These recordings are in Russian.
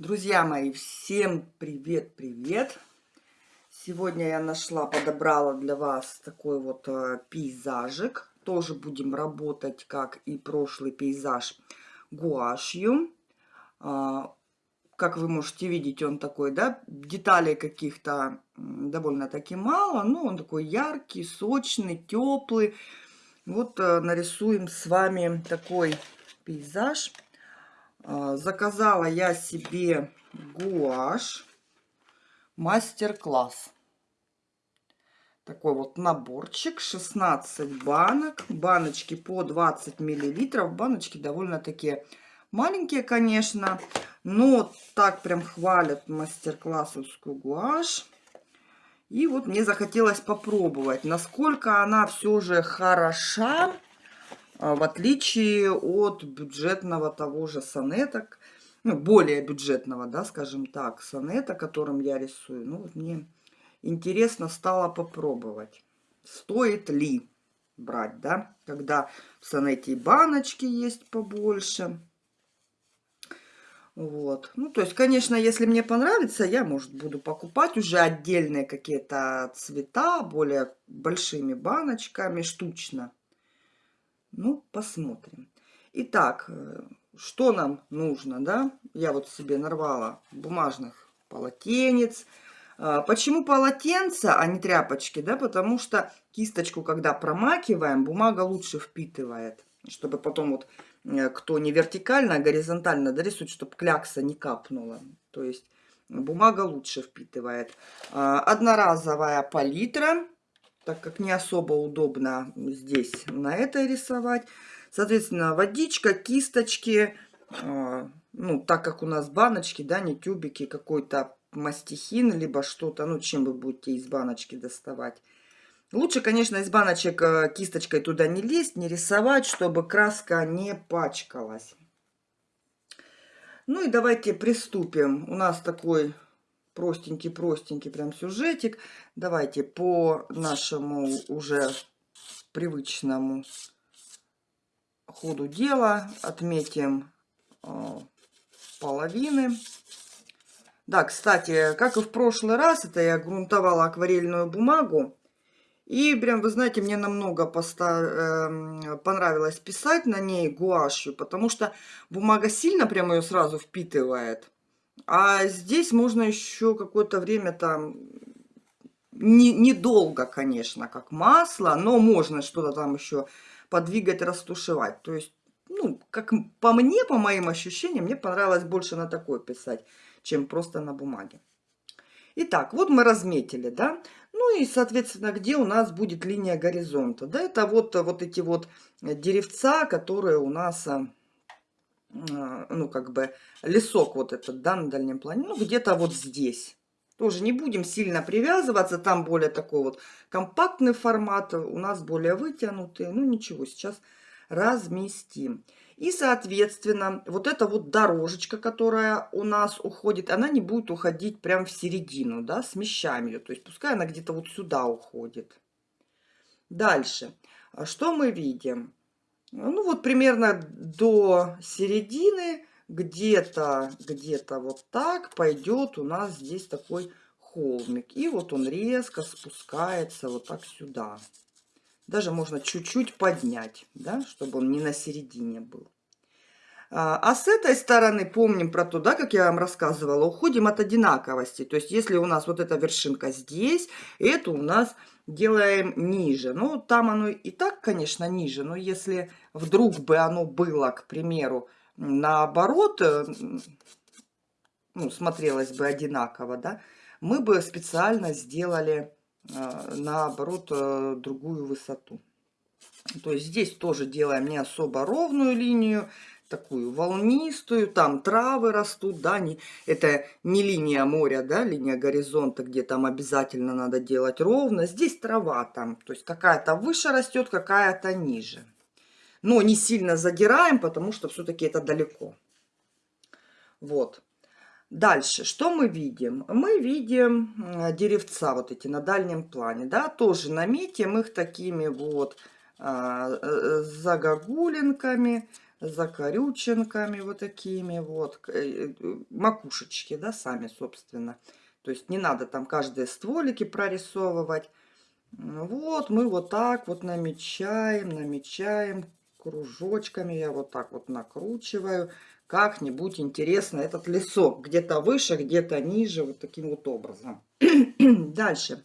Друзья мои, всем привет-привет! Сегодня я нашла, подобрала для вас такой вот э, пейзажик. Тоже будем работать, как и прошлый пейзаж, гуашью. Э, как вы можете видеть, он такой, да, деталей каких-то довольно-таки мало, но он такой яркий, сочный, теплый. Вот э, нарисуем с вами такой пейзаж. А, заказала я себе гуашь мастер-класс. Такой вот наборчик, 16 банок. Баночки по 20 миллилитров. Баночки довольно-таки маленькие, конечно. Но так прям хвалят мастер-классовскую гуашь. И вот мне захотелось попробовать, насколько она все же хороша в отличие от бюджетного того же сонета, ну, более бюджетного, да, скажем так, сонета, которым я рисую. Ну, мне интересно стало попробовать, стоит ли брать, да, когда в сонете и баночки есть побольше. Вот. Ну, то есть, конечно, если мне понравится, я, может, буду покупать уже отдельные какие-то цвета, более большими баночками, штучно. Ну, посмотрим. Итак, э, что нам нужно, да? Я вот себе нарвала бумажных полотенец. А, почему полотенца, а не тряпочки, да? Потому что кисточку, когда промакиваем, бумага лучше впитывает. Чтобы потом вот, э, кто не вертикально, а горизонтально дорисует, чтобы клякса не капнула. То есть бумага лучше впитывает. А, одноразовая палитра так как не особо удобно здесь на это рисовать. Соответственно, водичка, кисточки, э, ну, так как у нас баночки, да, не тюбики, какой-то мастихин, либо что-то, ну, чем вы будете из баночки доставать. Лучше, конечно, из баночек э, кисточкой туда не лезть, не рисовать, чтобы краска не пачкалась. Ну и давайте приступим. У нас такой простенький-простенький прям сюжетик. Давайте по нашему уже привычному ходу дела отметим э, половины. Да, кстати, как и в прошлый раз, это я грунтовала акварельную бумагу. И прям, вы знаете, мне намного поста э, понравилось писать на ней гуашью, потому что бумага сильно прям ее сразу впитывает. А здесь можно еще какое-то время там, недолго, не конечно, как масло, но можно что-то там еще подвигать, растушевать. То есть, ну, как по мне, по моим ощущениям, мне понравилось больше на такой писать, чем просто на бумаге. Итак, вот мы разметили, да. Ну и, соответственно, где у нас будет линия горизонта. Да, это вот, вот эти вот деревца, которые у нас а, ну, как бы, лесок вот этот, да, на дальнем плане, ну, где-то вот здесь. Тоже не будем сильно привязываться, там более такой вот компактный формат, у нас более вытянутый, ну, ничего, сейчас разместим. И, соответственно, вот эта вот дорожечка, которая у нас уходит, она не будет уходить прям в середину, да, смещаем ее, то есть пускай она где-то вот сюда уходит. Дальше, что мы видим? Ну вот примерно до середины, где-то где-то вот так пойдет у нас здесь такой холмик. И вот он резко спускается вот так сюда. Даже можно чуть-чуть поднять, да, чтобы он не на середине был. А, а с этой стороны, помним про то, да, как я вам рассказывала, уходим от одинаковости. То есть, если у нас вот эта вершинка здесь, это у нас делаем ниже. Ну, там оно и так, конечно, ниже, но если вдруг бы оно было, к примеру, наоборот, э, ну, смотрелось бы одинаково, да, мы бы специально сделали, э, наоборот, э, другую высоту. То есть здесь тоже делаем не особо ровную линию, такую волнистую, там травы растут, да, не, это не линия моря, да, линия горизонта, где там обязательно надо делать ровно. Здесь трава там, то есть какая-то выше растет, какая-то ниже. Но не сильно задираем, потому что все-таки это далеко. Вот. Дальше, что мы видим? Мы видим деревца вот эти на дальнем плане, да, тоже наметим их такими вот а, э, загогулинками, закорюченками вот такими вот, э, э, макушечки, да, сами, собственно. То есть не надо там каждые стволики прорисовывать. Вот мы вот так вот намечаем, намечаем кружочками. Я вот так вот накручиваю. Как-нибудь интересно этот лесок. Где-то выше, где-то ниже. Вот таким вот образом. Дальше.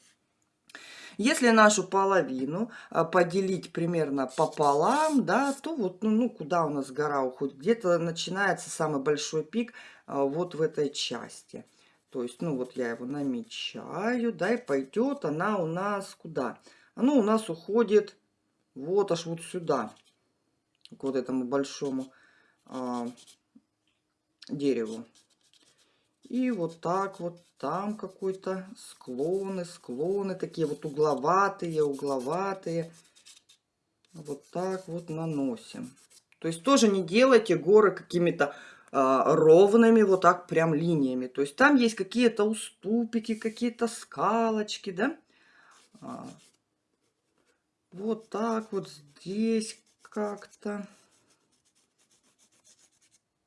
Если нашу половину а, поделить примерно пополам, да, то вот, ну, ну куда у нас гора уходит? Где-то начинается самый большой пик а, вот в этой части. То есть, ну вот я его намечаю, да, и пойдет она у нас куда? Оно у нас уходит вот аж вот сюда, к вот этому большому а, дереву. И вот так вот там какой-то склоны, склоны, такие вот угловатые, угловатые. Вот так вот наносим. То есть тоже не делайте горы какими-то а, ровными, вот так прям линиями. То есть там есть какие-то уступики, какие-то скалочки, да? А, вот так вот здесь как-то.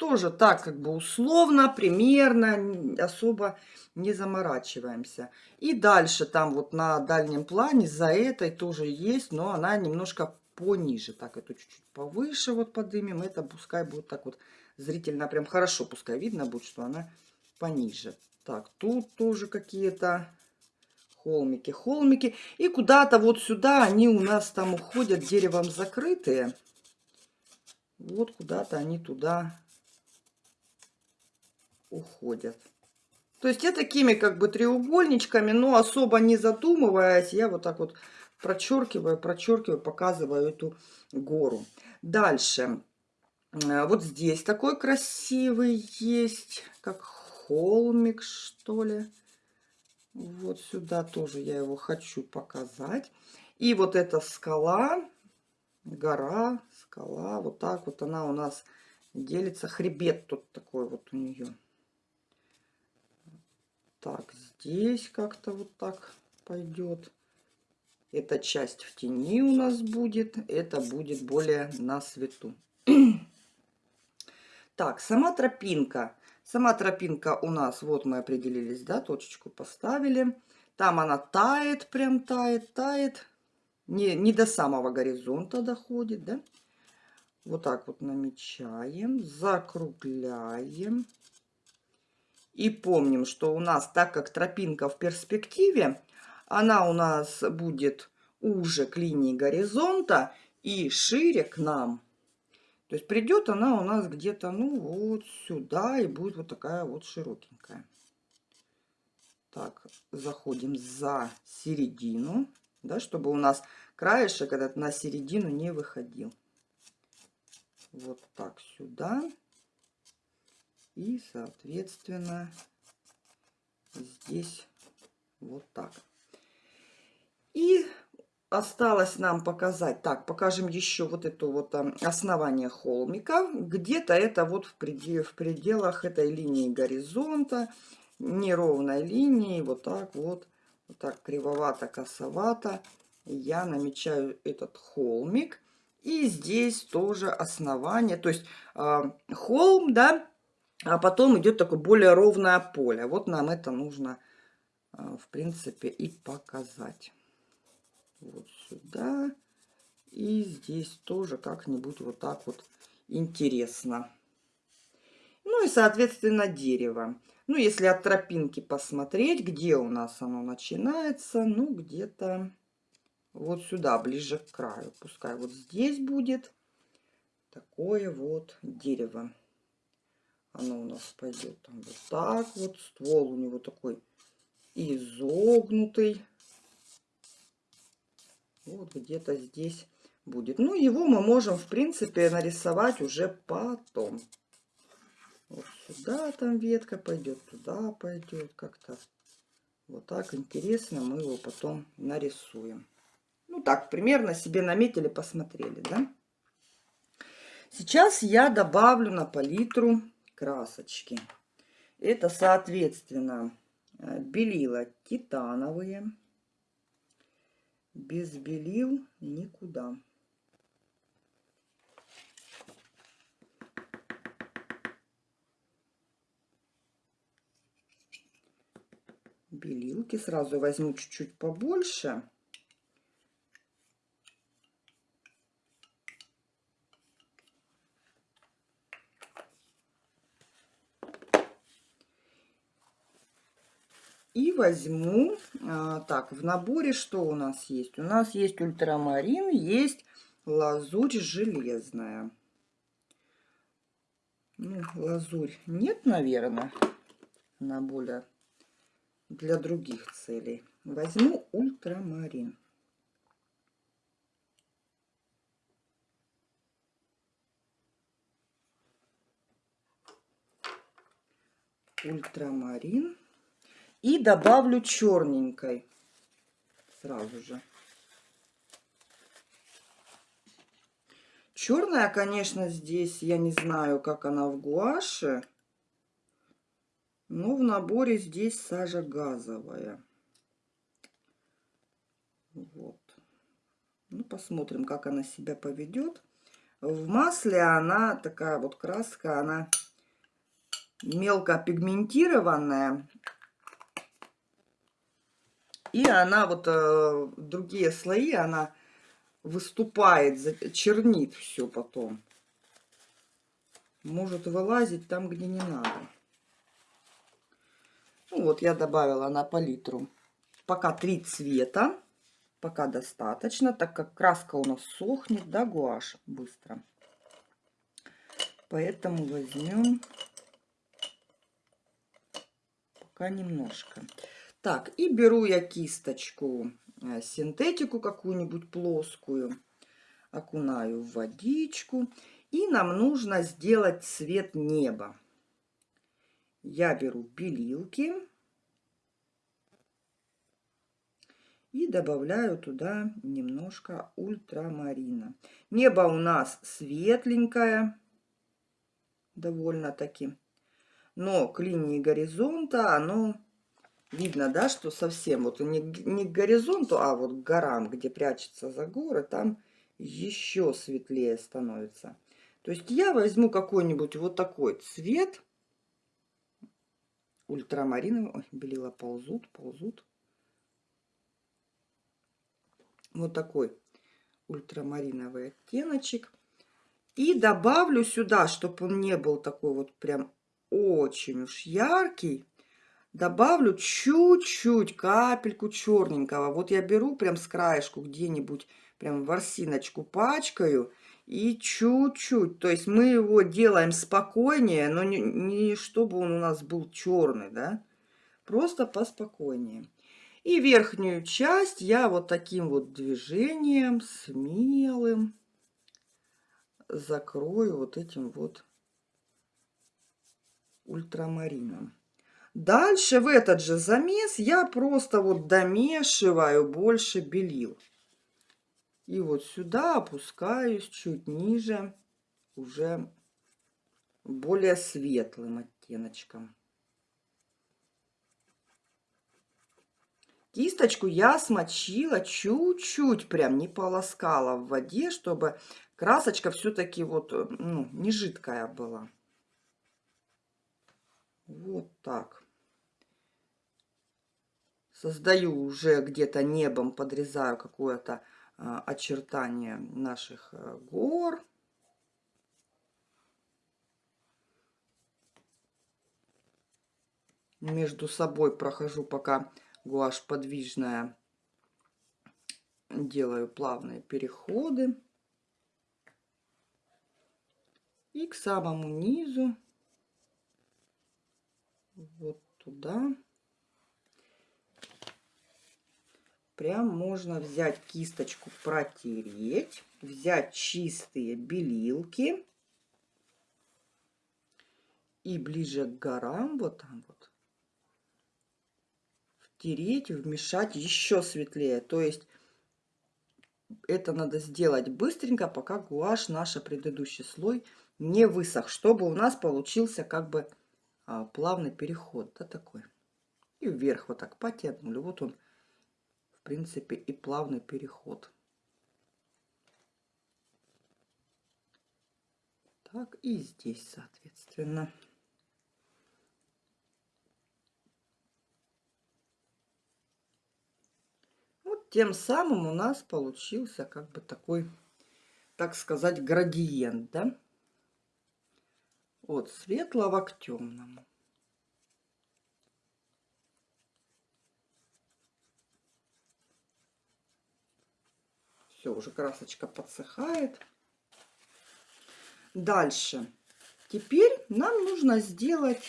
Тоже так как бы условно, примерно, особо не заморачиваемся. И дальше там вот на дальнем плане за этой тоже есть, но она немножко пониже. Так, эту чуть-чуть повыше вот подымем. Это пускай будет так вот зрительно прям хорошо, пускай видно будет, что она пониже. Так, тут тоже какие-то холмики, холмики. И куда-то вот сюда они у нас там уходят деревом закрытые. Вот куда-то они туда уходят. То есть я такими как бы треугольничками, но особо не задумываясь, я вот так вот прочеркиваю, прочеркиваю, показываю эту гору. Дальше. Э, вот здесь такой красивый есть, как холмик, что ли. Вот сюда тоже я его хочу показать. И вот эта скала, гора, скала, вот так вот она у нас делится. Хребет тут такой вот у нее. Так, здесь как-то вот так пойдет. Эта часть в тени у нас будет, это будет более на свету. Так, сама тропинка. Сама тропинка у нас, вот мы определились, да, точечку поставили. Там она тает, прям тает, тает. Не, не до самого горизонта доходит, да. Вот так вот намечаем, закругляем. И помним, что у нас, так как тропинка в перспективе, она у нас будет уже к линии горизонта и шире к нам. То есть придет она у нас где-то, ну, вот сюда и будет вот такая вот широкенькая. Так, заходим за середину, да, чтобы у нас краешек этот на середину не выходил. Вот так сюда. И, соответственно, здесь вот так. И осталось нам показать, так, покажем еще вот это вот основание холмика. Где-то это вот в, предел, в пределах этой линии горизонта, неровной линии, вот так вот, вот так кривовато, косовато я намечаю этот холмик. И здесь тоже основание, то есть э, холм, да, а потом идет такое более ровное поле. Вот нам это нужно, э, в принципе, и показать вот сюда. И здесь тоже как-нибудь вот так вот интересно. Ну и, соответственно, дерево. Ну, если от тропинки посмотреть, где у нас оно начинается, ну, где-то вот сюда, ближе к краю. Пускай вот здесь будет такое вот дерево. Оно у нас пойдет там вот так вот. Ствол у него такой изогнутый. Вот где-то здесь будет. Ну, его мы можем, в принципе, нарисовать уже потом. Вот сюда там ветка пойдет, туда пойдет как-то. Вот так интересно мы его потом нарисуем. Ну, так, примерно себе наметили, посмотрели, да? Сейчас я добавлю на палитру красочки. Это, соответственно, э, белила титановые. Без белил никуда. Белилки сразу возьму чуть-чуть побольше. Возьму, а, так, в наборе что у нас есть? У нас есть ультрамарин, есть лазурь железная. Ну, лазурь нет, наверное, на более для других целей. Возьму ультрамарин. Ультрамарин. И добавлю черненькой сразу же. Черная, конечно, здесь, я не знаю, как она в гуаше. Но в наборе здесь сажа газовая. Вот. Ну, посмотрим, как она себя поведет. В масле она такая вот краска, она мелко пигментированная. И она вот э, другие слои, она выступает, чернит все потом. Может вылазить там, где не надо. Ну вот я добавила на палитру пока три цвета. Пока достаточно, так как краска у нас сохнет, да, гуашь быстро. Поэтому возьмем пока немножко. Так, и беру я кисточку, э, синтетику какую-нибудь плоскую, окунаю в водичку. И нам нужно сделать цвет неба. Я беру белилки и добавляю туда немножко ультрамарина. Небо у нас светленькое, довольно-таки, но к линии горизонта оно видно, да, что совсем вот не, не к горизонту, а вот к горам, где прячется за горы, там еще светлее становится. То есть я возьму какой-нибудь вот такой цвет ультрамариновый. Ой, белила ползут, ползут. Вот такой ультрамариновый оттеночек. И добавлю сюда, чтобы он не был такой вот прям очень уж яркий, добавлю чуть-чуть, капельку черненького. Вот я беру прям с краешку где-нибудь, прям ворсиночку пачкаю и чуть-чуть. То есть мы его делаем спокойнее, но не, не чтобы он у нас был черный, да. Просто поспокойнее. И верхнюю часть я вот таким вот движением смелым закрою вот этим вот ультрамарином. Дальше в этот же замес я просто вот домешиваю больше белил. И вот сюда опускаюсь чуть ниже, уже более светлым оттеночком. Кисточку я смочила чуть-чуть, прям не полоскала в воде, чтобы красочка все-таки вот, ну, не жидкая была. Вот так создаю уже где-то небом, подрезаю какое-то а, очертание наших а, гор. Между собой прохожу, пока гуашь подвижная, делаю плавные переходы. И к самому низу, вот туда. Прям можно взять кисточку, протереть, взять чистые белилки и ближе к горам, вот там вот, втереть, вмешать еще светлее. То есть это надо сделать быстренько, пока гуашь, наш предыдущий слой, не высох, чтобы у нас получился как бы а, плавный переход, да, такой. И вверх вот так потянули. Вот он принципе, и плавный переход. Так, и здесь, соответственно. Тем самым у нас получился как бы такой, так сказать, градиент, да? От светлого к темному. Все, уже красочка подсыхает. Дальше. Теперь нам нужно сделать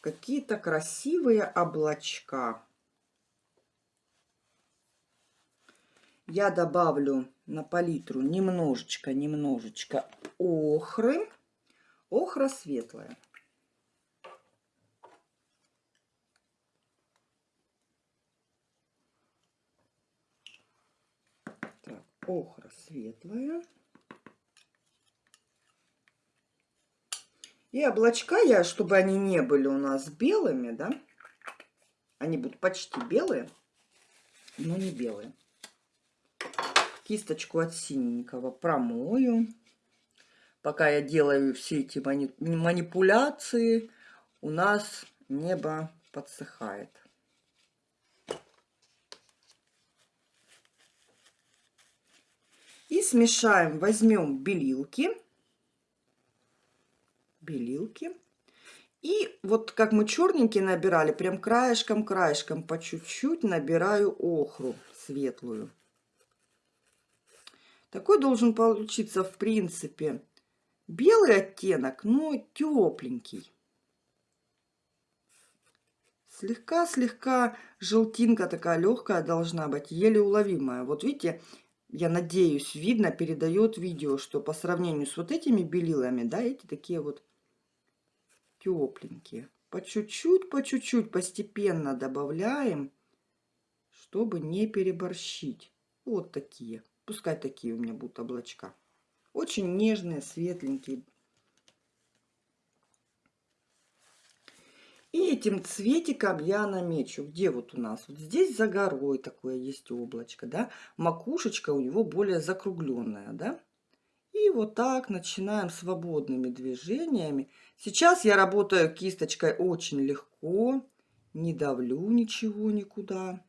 какие-то красивые облачка. Я добавлю на палитру немножечко, немножечко охры. Охра светлая. Так, охра светлая. И облачка я, чтобы они не были у нас белыми, да, они будут почти белые, но не белые. Кисточку от синенького промою. Пока я делаю все эти манипуляции, у нас небо подсыхает. И смешаем, возьмем белилки белилки. И вот как мы черненькие набирали, прям краешком-краешком по чуть-чуть набираю охру светлую. Такой должен получиться, в принципе, белый оттенок, но тепленький. Слегка-слегка желтинка такая легкая должна быть, еле уловимая. Вот видите, я надеюсь, видно, передает видео, что по сравнению с вот этими белилами, да, эти такие вот тепленькие. По чуть-чуть, по чуть-чуть постепенно добавляем, чтобы не переборщить. Вот такие. Пускай такие у меня будут облачка. Очень нежные, светленькие. И этим цветиком я намечу. Где вот у нас? Вот здесь за горой такое есть облачко, да? Макушечка у него более закругленная, да? И вот так начинаем свободными движениями. Сейчас я работаю кисточкой очень легко, не давлю ничего никуда.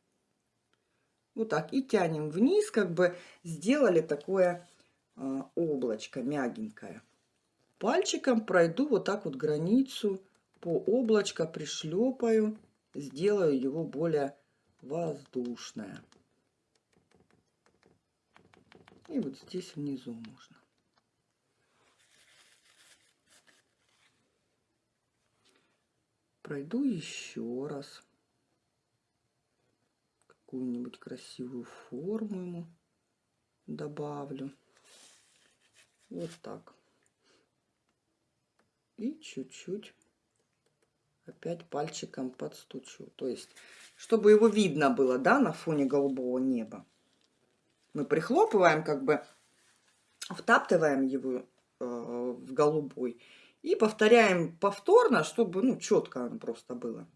Вот так. И тянем вниз, как бы сделали такое э, облачко мягенькое. Пальчиком пройду вот так вот границу по облачко, пришлепаю, сделаю его более воздушное. И вот здесь внизу можно. пройду еще раз какую-нибудь красивую форму ему добавлю вот так и чуть-чуть опять пальчиком подстучу то есть чтобы его видно было да на фоне голубого неба мы прихлопываем как бы втаптываем его э, в голубой и повторяем повторно, чтобы ну, четко просто было.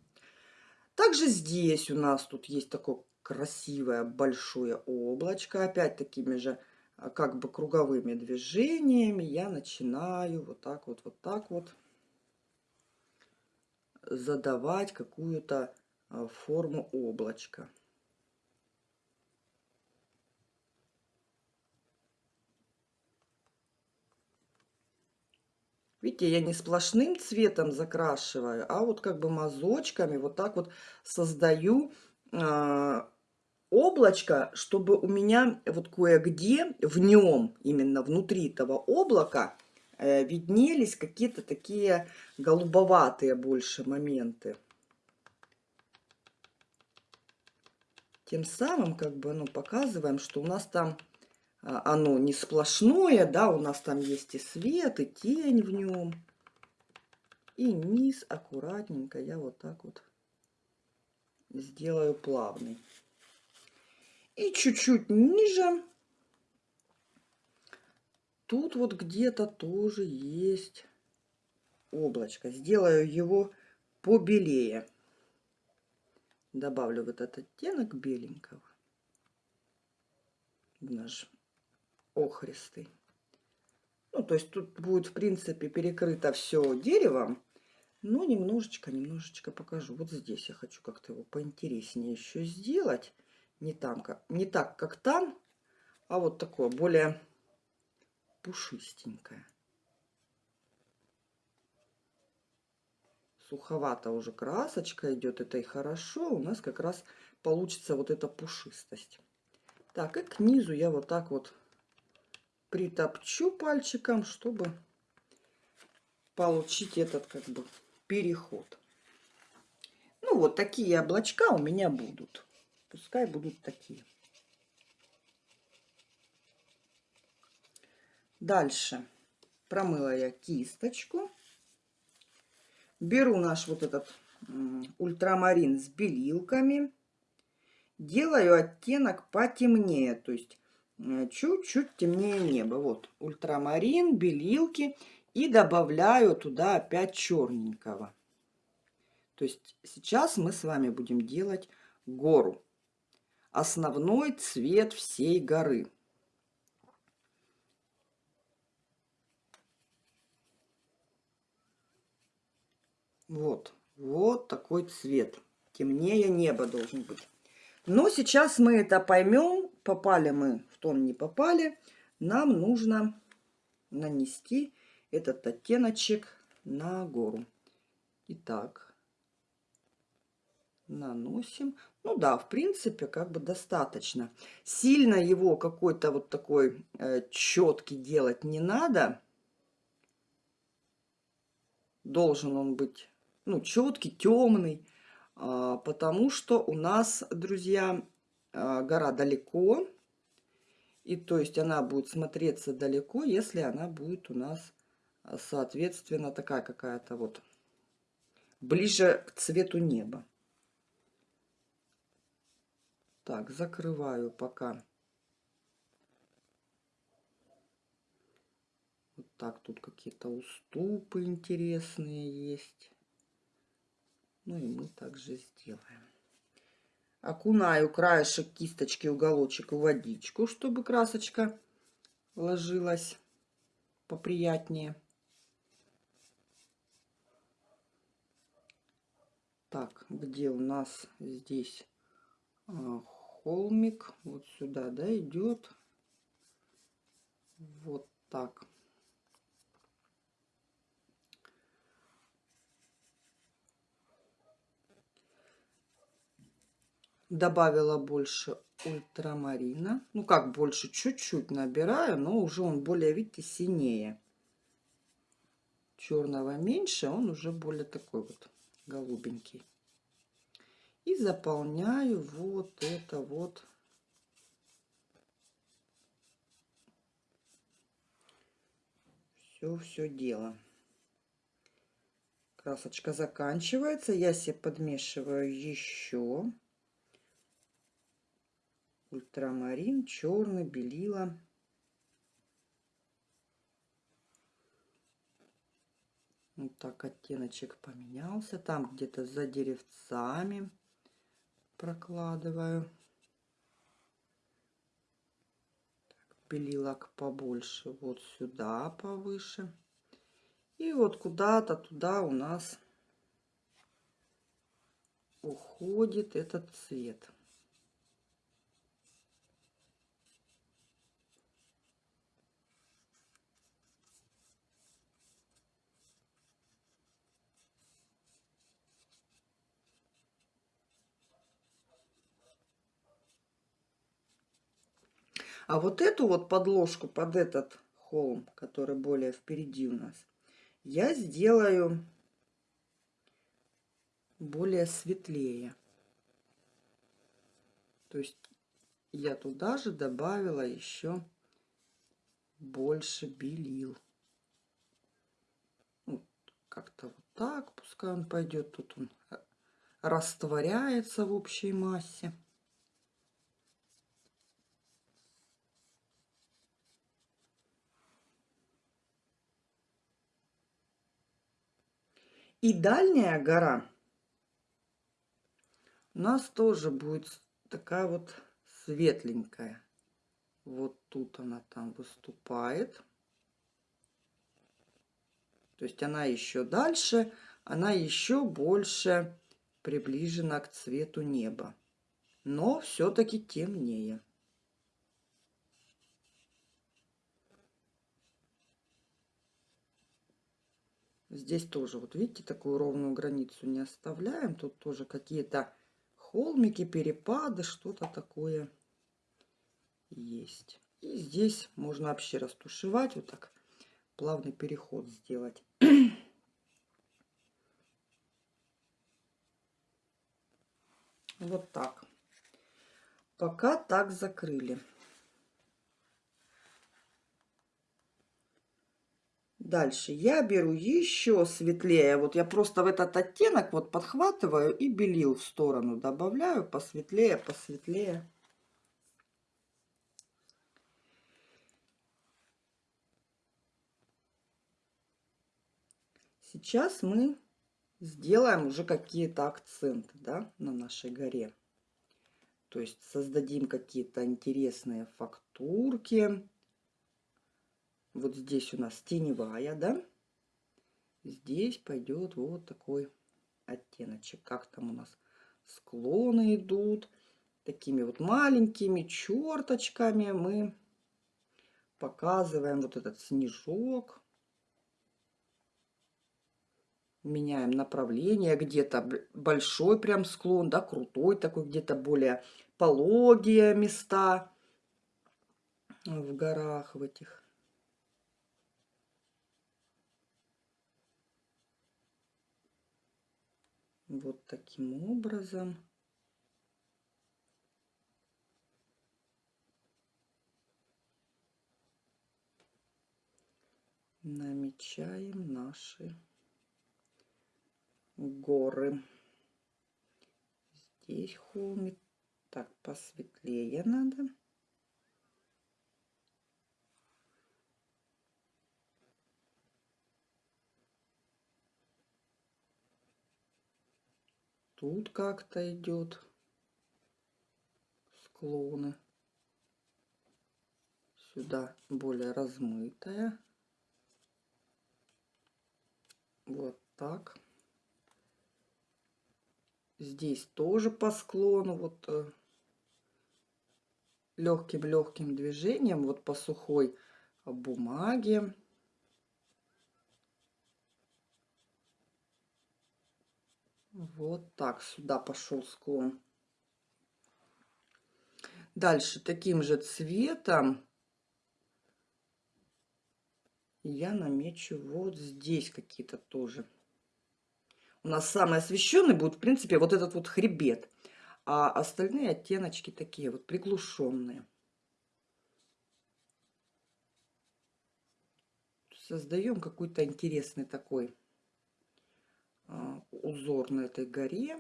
Также здесь у нас тут есть такое красивое большое облачко. Опять такими же а, как бы круговыми движениями я начинаю вот так вот, вот так вот задавать какую-то а, форму облачка. Видите, я не сплошным цветом закрашиваю, а вот как бы мазочками вот так вот создаю э, облачко, чтобы у меня вот кое-где в нем, именно внутри этого облака, виднелись какие-то такие голубоватые больше моменты. Тем самым как бы ну, показываем, что у нас там а, оно не сплошное, да, у нас там есть и свет, и тень в нем. И низ аккуратненько я вот так вот сделаю плавный. И чуть-чуть ниже. Тут вот где-то тоже есть облачко. Сделаю его побелее. Добавлю вот этот оттенок беленького наш охристый. Ну, то есть тут будет, в принципе, перекрыто все деревом. Но немножечко, немножечко покажу. Вот здесь я хочу как-то его поинтереснее еще сделать. Не, там, как, не так, как там, а вот такое, более пушистенькое. Суховато уже красочка идет, это и хорошо. У нас как раз получится вот эта пушистость. Так, и к низу я вот так вот притопчу пальчиком, чтобы получить этот как бы переход. Ну вот такие облачка у меня будут. Пускай будут такие. Дальше промыла я кисточку. Беру наш вот этот ультрамарин с белилками. Делаю оттенок потемнее, то есть э, чуть-чуть темнее неба. Вот ультрамарин, белилки. И добавляю туда опять черненького. То есть сейчас мы с вами будем делать гору. Основной цвет всей горы. Вот, вот такой цвет. Темнее небо должен быть. Но сейчас мы это поймем, попали мы в тон, не попали. Нам нужно нанести этот оттеночек на гору. Итак, наносим. Ну да, в принципе, как бы достаточно. Сильно его какой-то вот такой э, четкий делать не надо. Должен он быть ну, четкий, темный, а, потому что у нас, друзья, а, гора далеко, и то есть она будет смотреться далеко, если она будет у нас, а, соответственно, такая какая-то вот ближе к цвету неба. Так, закрываю пока. Вот так тут какие-то уступы интересные есть. Ну и мы также сделаем. Окунаю краешек кисточки, уголочек в водичку, чтобы красочка ложилась поприятнее. Так, где у нас здесь а, холмик? Вот сюда, да, идет. Вот так. Добавила больше ультрамарина. Ну, как больше, чуть-чуть набираю, но уже он более, видите, синее. Черного меньше, он уже более такой вот голубенький. И заполняю вот это вот. Все-все дело. Красочка заканчивается. Я себе подмешиваю еще ультрамарин, черный, белила. Вот так оттеночек поменялся. Там где-то за деревцами прокладываю. Так, белилок побольше вот сюда повыше. И вот куда-то туда у нас уходит этот цвет. А вот эту вот подложку под этот холм, который более впереди у нас, я сделаю более светлее. То есть я туда же добавила еще больше белил. Вот как-то вот так, пускай он пойдет. Тут он растворяется в общей массе. И дальняя гора у нас тоже будет такая вот светленькая. Вот тут она там выступает. То есть она еще дальше, она еще больше приближена к цвету неба. но все-таки темнее. Здесь тоже, вот видите, такую ровную границу не оставляем. Тут тоже какие-то холмики, перепады, что-то такое есть. И здесь можно вообще растушевать, вот так плавный переход сделать. Вот так. Пока так закрыли. Дальше я беру еще светлее. Вот я просто в этот оттенок вот подхватываю и белил в сторону добавляю. Посветлее, посветлее. Сейчас мы сделаем уже какие-то акценты да, на нашей горе. То есть создадим какие-то интересные фактурки. Вот здесь у нас теневая, да? Здесь пойдет вот такой оттеночек. Как там у нас склоны идут. Такими вот маленькими черточками мы показываем вот этот снежок меняем направление, где-то большой прям склон, да, крутой такой, где-то более пологие места в горах в этих. Вот таким образом. намечаем наши горы. Здесь холмик. Так, посветлее надо. Тут как-то идет склоны. Сюда более размытая. Вот так. Здесь тоже по склону, вот легким-легким э, движением, вот по сухой бумаге. Вот так сюда пошел склон. Дальше таким же цветом я намечу вот здесь какие-то тоже у нас самый освещенный будет, в принципе, вот этот вот хребет. А остальные оттеночки такие вот приглушенные. Создаем какой-то интересный такой узор на этой горе.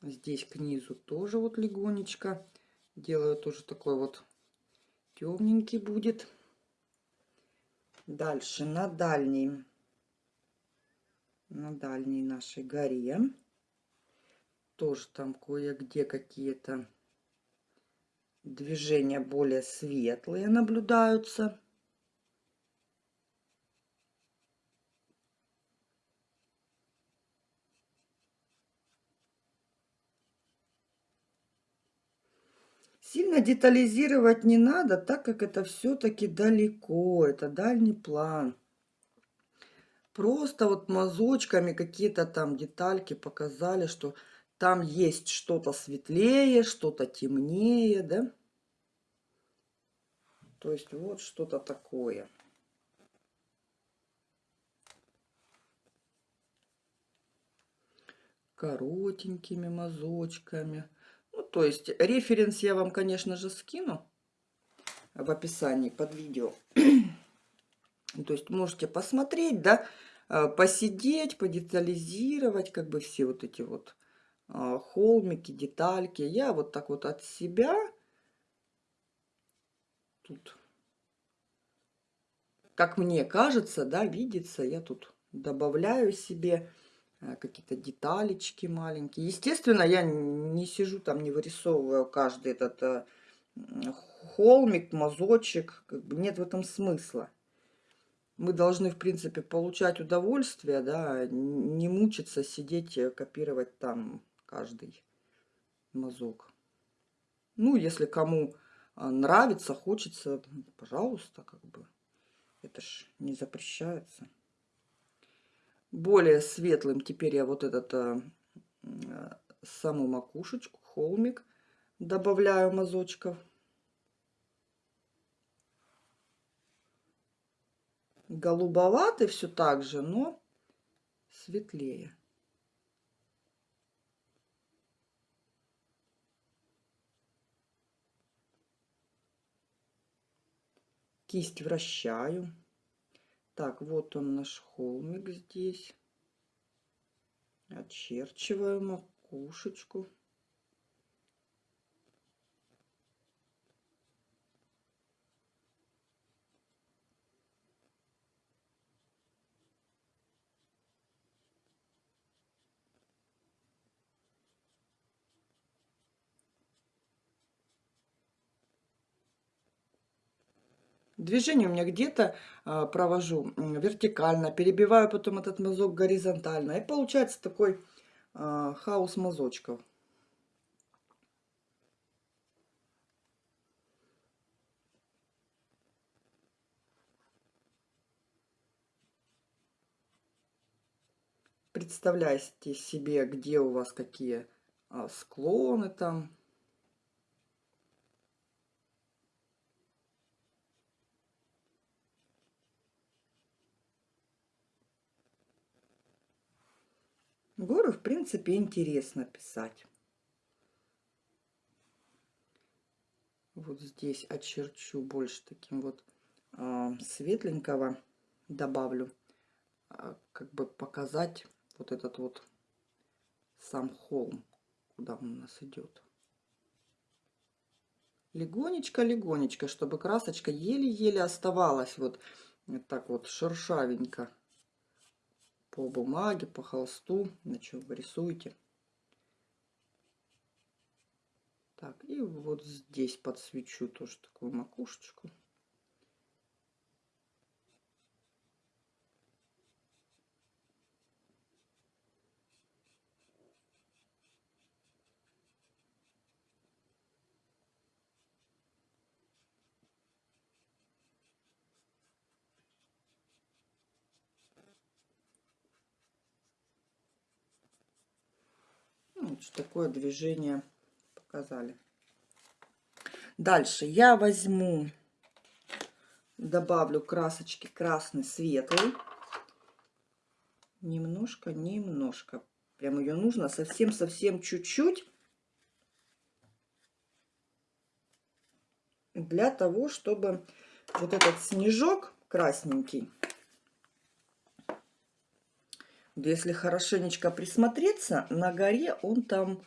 Здесь к низу тоже вот легонечко делаю тоже такой вот темненький будет. Дальше на дальней, на дальней нашей горе. Тоже там кое-где какие-то движения более светлые наблюдаются. Сильно детализировать не надо, так как это все-таки далеко, это дальний план. Просто вот мазочками какие-то там детальки показали, что там есть что-то светлее, что-то темнее, да? То есть вот что-то такое. Коротенькими мазочками. Ну, то есть референс я вам, конечно же, скину в описании под видео. то есть можете посмотреть, да, э, посидеть, подетализировать, как бы все вот эти вот холмики, детальки. Я вот так вот от себя тут, как мне кажется, да, видится, я тут добавляю себе Э, какие-то деталечки маленькие. Естественно, я не сижу там, не вырисовываю каждый этот э, холмик, мазочек. Как бы нет в этом смысла. мы должны, в принципе, получать удовольствие, да, не мучиться, сидеть, э, копировать там каждый мазок. Ну, если кому а, нравится, хочется, пожалуйста, как бы. Это ж не запрещается. Более светлым теперь я вот этот а, а, саму макушечку, холмик добавляю мазочков. голубоватый все так же, но светлее. Кисть вращаю. Так, вот он наш холмик здесь. Очерчиваю макушечку. Движение у меня где-то а, провожу вертикально, перебиваю потом этот мазок горизонтально. И получается такой а, хаос мазочков. Представляйте себе, где у вас какие а, склоны там. Горы, в принципе, интересно писать. Вот здесь очерчу больше таким вот э, светленького добавлю, э, как бы показать вот этот вот сам холм, куда он у нас идет. Легонечко-легонечко, чтобы красочка еле-еле оставалась вот, вот так вот шершавенько по бумаге, по холсту, на чем вы рисуете. Так, и вот здесь подсвечу тоже такую макушечку. Вот такое движение показали. Дальше я возьму, добавлю красочки красный, светлый. Немножко, немножко. Прям ее нужно совсем-совсем чуть-чуть. Для того, чтобы вот этот снежок красненький если хорошенечко присмотреться, на горе он там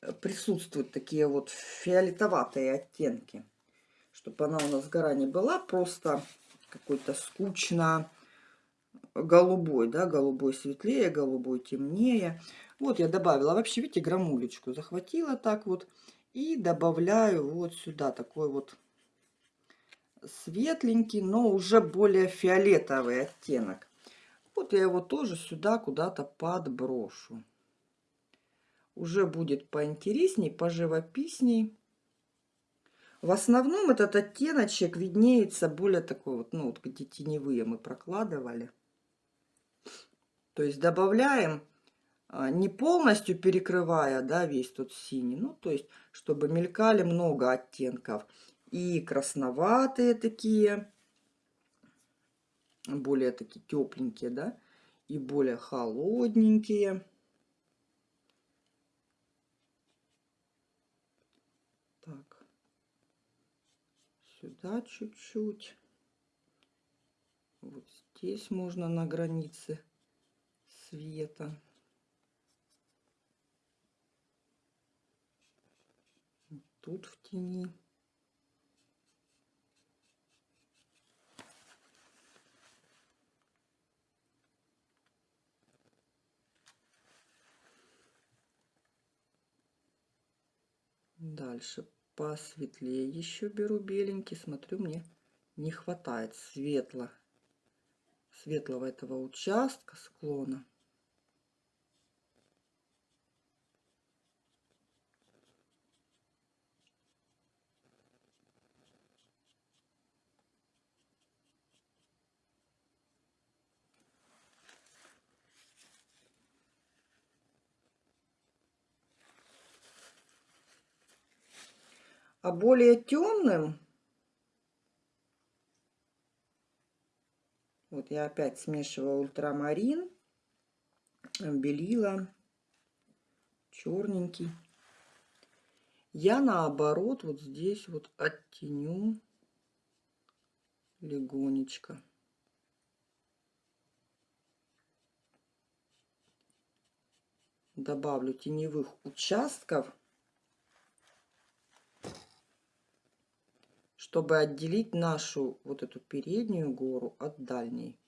э, присутствуют такие вот фиолетоватые оттенки. Чтобы она у нас гора не была просто какой-то скучно голубой, да, голубой светлее, голубой темнее. Вот я добавила, вообще, видите, грамулечку захватила так вот и добавляю вот сюда такой вот светленький, но уже более фиолетовый оттенок. Вот я его тоже сюда куда-то подброшу. Уже будет поинтересней, поживописней. В основном этот оттеночек виднеется более такой вот, ну вот где теневые мы прокладывали. То есть добавляем, а, не полностью перекрывая, да, весь тот синий, ну то есть, чтобы мелькали много оттенков. И красноватые такие, более такие тепленькие, да, и более холодненькие. Так, сюда чуть-чуть. Вот здесь можно на границе света. Тут в тени. Дальше посветлее еще беру беленький. Смотрю, мне не хватает светло светлого этого участка склона. А более темным, вот я опять смешиваю ультрамарин, белила, черненький. Я наоборот вот здесь вот оттеню легонечко. Добавлю теневых участков. Чтобы отделить нашу вот эту переднюю гору от дальней.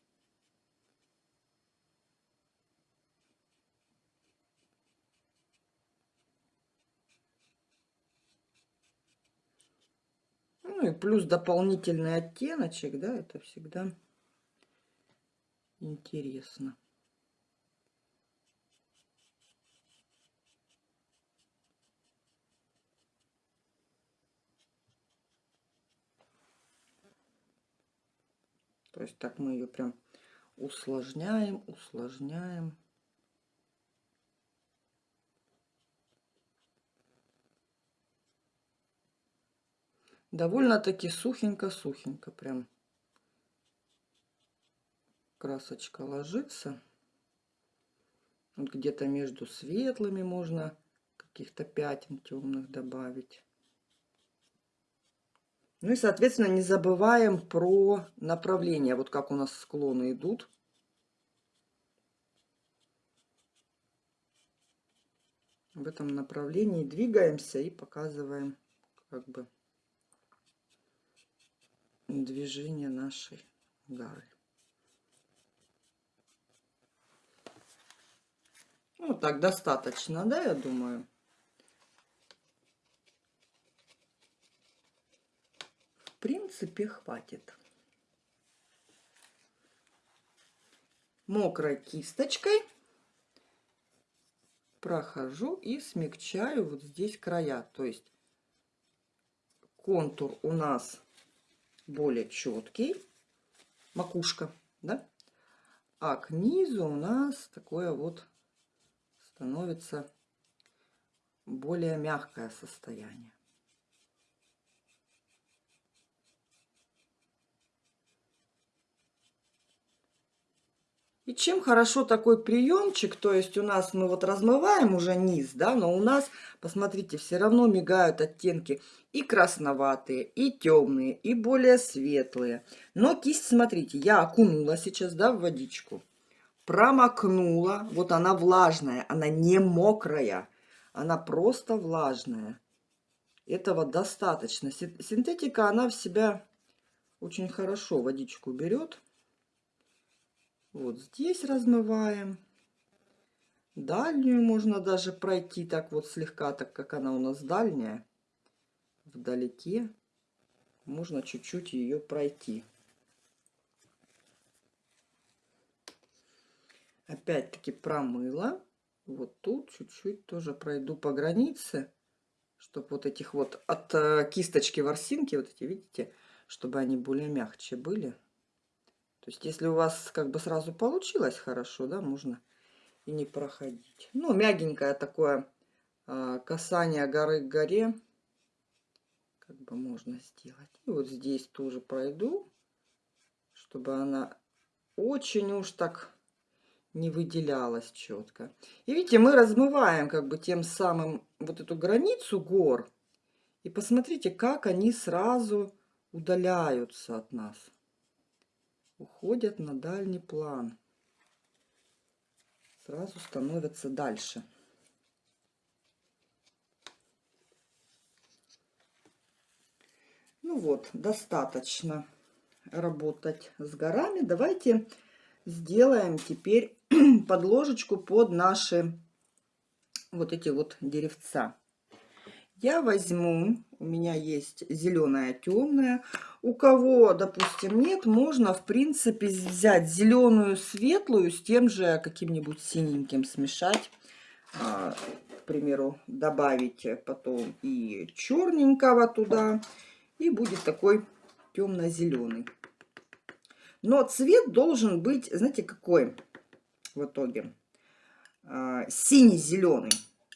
Ну и плюс дополнительный оттеночек, да, это всегда интересно. То есть так мы ее прям усложняем, усложняем. Довольно-таки сухенько-сухенько прям красочка ложится. Вот где-то между светлыми можно каких-то пятен темных добавить. Ну и, соответственно, не забываем про направление. Вот как у нас склоны идут. В этом направлении двигаемся и показываем как бы движение нашей гары. Ну, так достаточно, да, я думаю. Принципе, хватит. Мокрой кисточкой прохожу и смягчаю вот здесь края. То есть контур у нас более четкий, макушка, да? А к низу у нас такое вот становится более мягкое состояние. И чем хорошо такой приемчик, то есть у нас мы вот размываем уже низ, да, но у нас, посмотрите, все равно мигают оттенки и красноватые, и темные, и более светлые. Но кисть, смотрите, я окунула сейчас, да, в водичку, промокнула, вот она влажная, она не мокрая, она просто влажная. Этого достаточно. Синтетика, она в себя очень хорошо водичку берет. Вот здесь размываем. Дальнюю можно даже пройти так вот слегка, так как она у нас дальняя, вдалеке. Можно чуть-чуть ее пройти. Опять-таки промыла. Вот тут чуть-чуть тоже пройду по границе, чтобы вот этих вот от э, кисточки ворсинки, вот эти, видите, чтобы они более мягче были. То есть, если у вас как бы сразу получилось хорошо, да, можно и не проходить. Ну, мягенькое такое а, касание горы к горе, как бы можно сделать. И вот здесь тоже пройду, чтобы она очень уж так не выделялась четко. И видите, мы размываем как бы тем самым вот эту границу гор. И посмотрите, как они сразу удаляются от нас уходят на дальний план. Сразу становятся дальше. Ну вот, достаточно работать с горами. Давайте сделаем теперь подложечку под наши вот эти вот деревца. я возьму, у меня есть зеленая темная. У кого, допустим, нет, можно, в принципе, взять зеленую светлую с тем же каким-нибудь синеньким смешать. А, к примеру, добавить потом и черненького туда. И будет такой темно-зеленый. Но цвет должен быть, знаете, какой в итоге? А, синий-зеленый.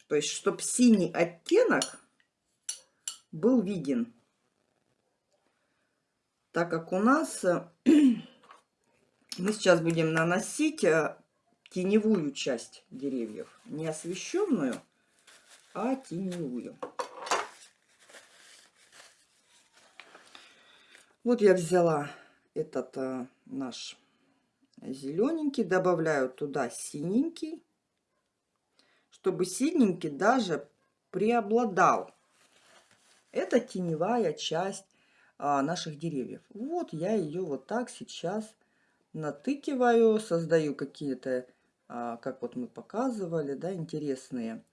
То есть, чтобы синий оттенок был виден. Так как у нас э, мы сейчас будем наносить э, теневую часть деревьев. Не освещенную, а теневую. Вот я взяла этот а, наш зелененький, добавляю туда синенький, чтобы синенький даже преобладал. Это теневая часть а, наших деревьев. Вот я ее вот так сейчас натыкиваю, создаю какие-то, а, как вот мы показывали, да, интересные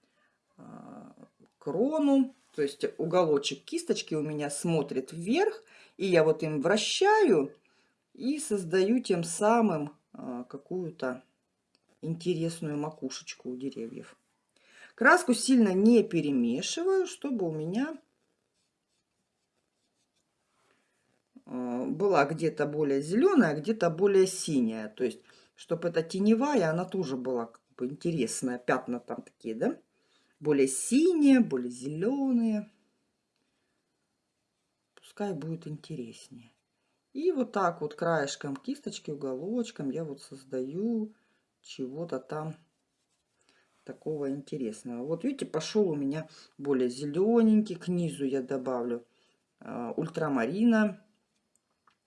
а, крону. То есть уголочек кисточки у меня смотрит вверх, и я вот им вращаю и создаю тем самым а, какую-то интересную макушечку у деревьев. Краску сильно не перемешиваю, чтобы у меня Э, была где-то более зеленая, где-то более синяя. То есть, чтобы эта теневая, она тоже была как бы интересная. Пятна там такие, да? Более синие, более зеленые. Пускай будет интереснее. И вот так вот краешком кисточки, уголочком я вот создаю чего-то там такого интересного. Вот видите, пошел у меня более зелененький. К низу я добавлю э, ультрамарина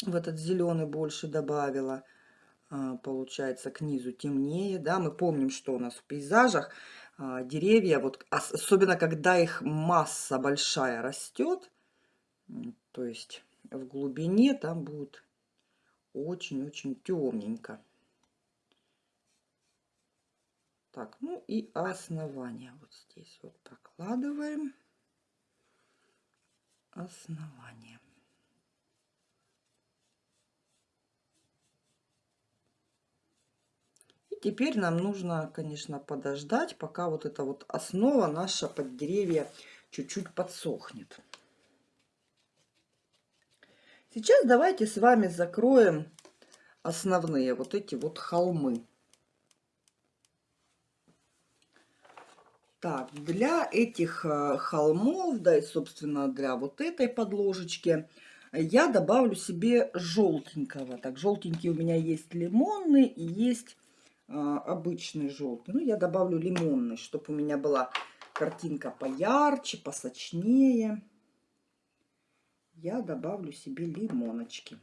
в этот зеленый больше добавила. А, получается, к низу темнее. Да? Мы помним, что у нас в пейзажах а, деревья, вот, особенно когда их масса большая растет, то есть в глубине там будет очень-очень темненько. Так, ну и основание вот здесь вот прокладываем. Основание. Теперь нам нужно, конечно, подождать, пока вот эта вот основа наша под деревья чуть-чуть подсохнет. Сейчас давайте с вами закроем основные вот эти вот холмы. Так, для этих э, холмов, да и, собственно, для вот этой подложечки я добавлю себе желтенького. Так, желтенький у меня есть лимонный и есть обычный желтый. Ну, я добавлю лимонный, чтобы у меня была картинка поярче, посочнее. Я добавлю себе лимоночки.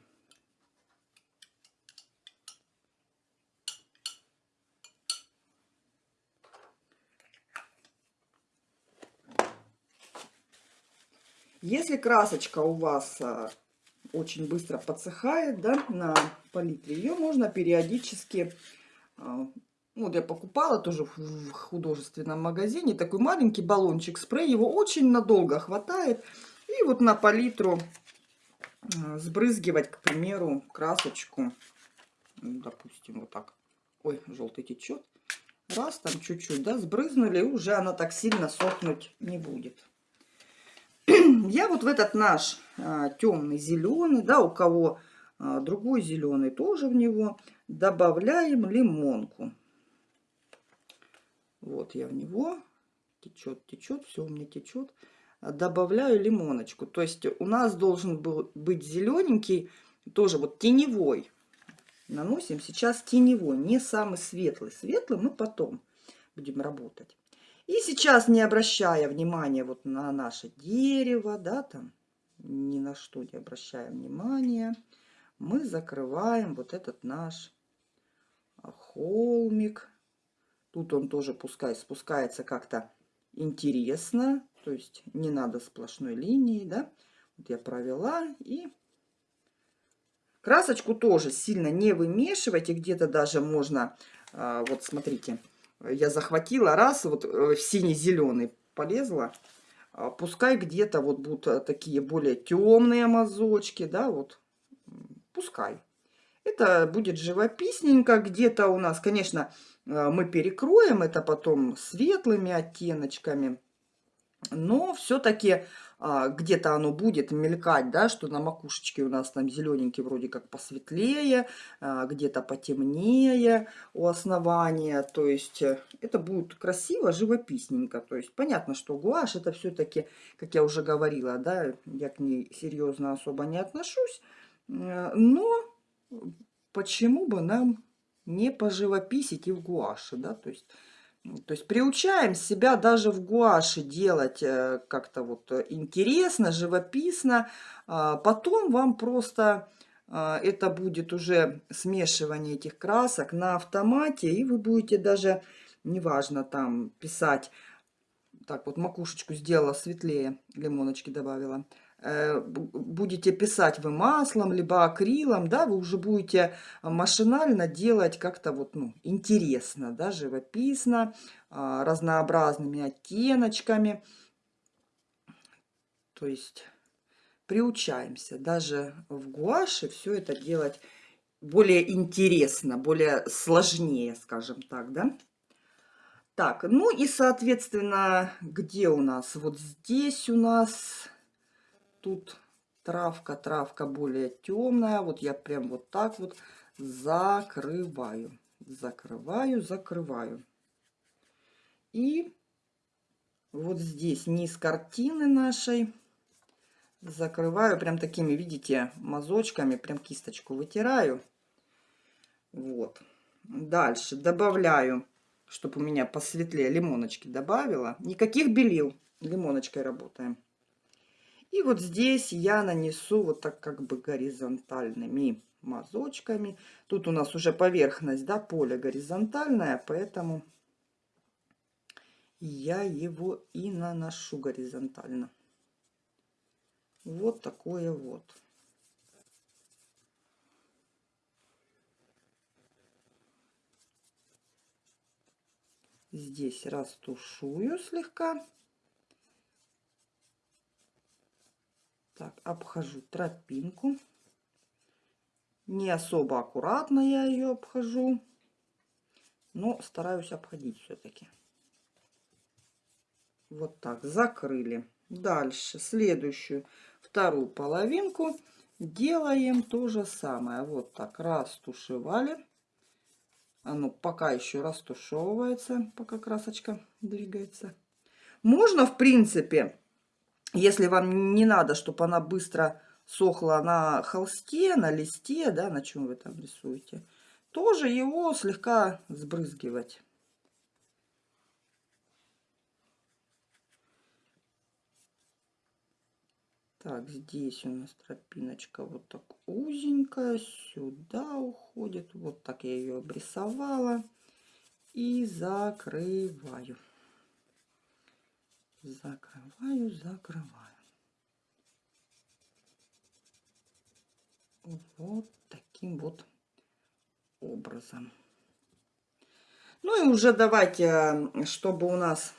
Если красочка у вас а, очень быстро подсыхает да, на палитре, ее можно периодически а, вот я покупала тоже в художественном магазине такой маленький баллончик спрей. Его очень надолго хватает. И вот на палитру а, сбрызгивать, к примеру, красочку. Допустим, вот так. Ой, желтый течет. Раз, там чуть-чуть, да, сбрызнули, уже она так сильно сохнуть не будет. Я вот в этот наш а, темный зеленый, да, у кого а, другой зеленый тоже в него добавляем лимонку. Вот я в него течет, течет, все у меня течет. Добавляю лимоночку. То есть у нас должен был быть зелененький, тоже вот теневой. Наносим сейчас теневой, не самый светлый. Светлый мы потом будем работать. И сейчас, не обращая внимания вот на наше дерево, да, там, ни на что не обращаем внимания, мы закрываем вот этот наш холмик. Тут он тоже пускай спускается как-то интересно. То есть не надо сплошной линии, да. Вот я провела и красочку тоже сильно не вымешивайте. Где-то даже можно, а, вот смотрите, я захватила раз, вот э, в синий-зеленый полезла. а, пускай где-то вот будут э, такие более темные мазочки, да, вот, пускай. Это будет живописненько, где-то у нас, конечно, э, мы перекроем это потом светлыми оттеночками, но все-таки а, где-то оно будет мелькать, да, что на макушечке у нас там зелененький вроде как посветлее, а, где-то потемнее у основания, то есть э, это будет красиво, живописненько, то есть понятно, что гуашь это все-таки, как я уже говорила, да, я к ней серьезно особо не отношусь, но почему бы нам не поживописить и в гуаше, да, то есть то есть приучаем себя даже в гуаше делать э, как-то вот э, интересно, живописно. А потом вам просто а, это будет уже смешивание этих красок на автомате. И вы будете даже, неважно, там писать, так вот макушечку сделала светлее, лимоночки добавила. Э, будете писать вы маслом, либо акрилом, да, вы уже будете машинально делать как-то вот, ну, интересно, да, живописно, а, разнообразными оттеночками. То есть приучаемся даже в гуаше все это делать более интересно, более сложнее, скажем так, да. Так, ну и, соответственно, где у нас? Вот здесь у нас тут травка, травка более темная. Вот я прям вот так вот закрываю. Закрываю, закрываю. И вот здесь низ картины нашей закрываю прям такими, видите, мазочками, прям кисточку вытираю. Вот. Дальше добавляю, чтобы у меня посветлее, лимоночки добавила. Никаких белил, лимоночкой работаем. И вот здесь я нанесу вот так как бы горизонтальными мазочками. Тут у нас уже поверхность, да, поле горизонтальное, поэтому я его и наношу горизонтально. Вот такое вот. Здесь растушую слегка. Так, обхожу тропинку. Не особо аккуратно я ее обхожу, но стараюсь обходить все-таки. Вот так, закрыли. Дальше, следующую, вторую половинку делаем то же самое. Вот так, растушевали. Оно пока еще растушевывается, пока красочка двигается. Можно, в принципе, если вам не надо, чтобы она быстро сохла на холсте, на листе, да, на чем вы там рисуете, тоже его слегка сбрызгивать. Так, здесь у нас тропиночка вот так узенькая, сюда уходит. Вот так я ее обрисовала. И закрываю закрываю, закрываю. Вот таким вот образом. Ну и уже давайте, чтобы у нас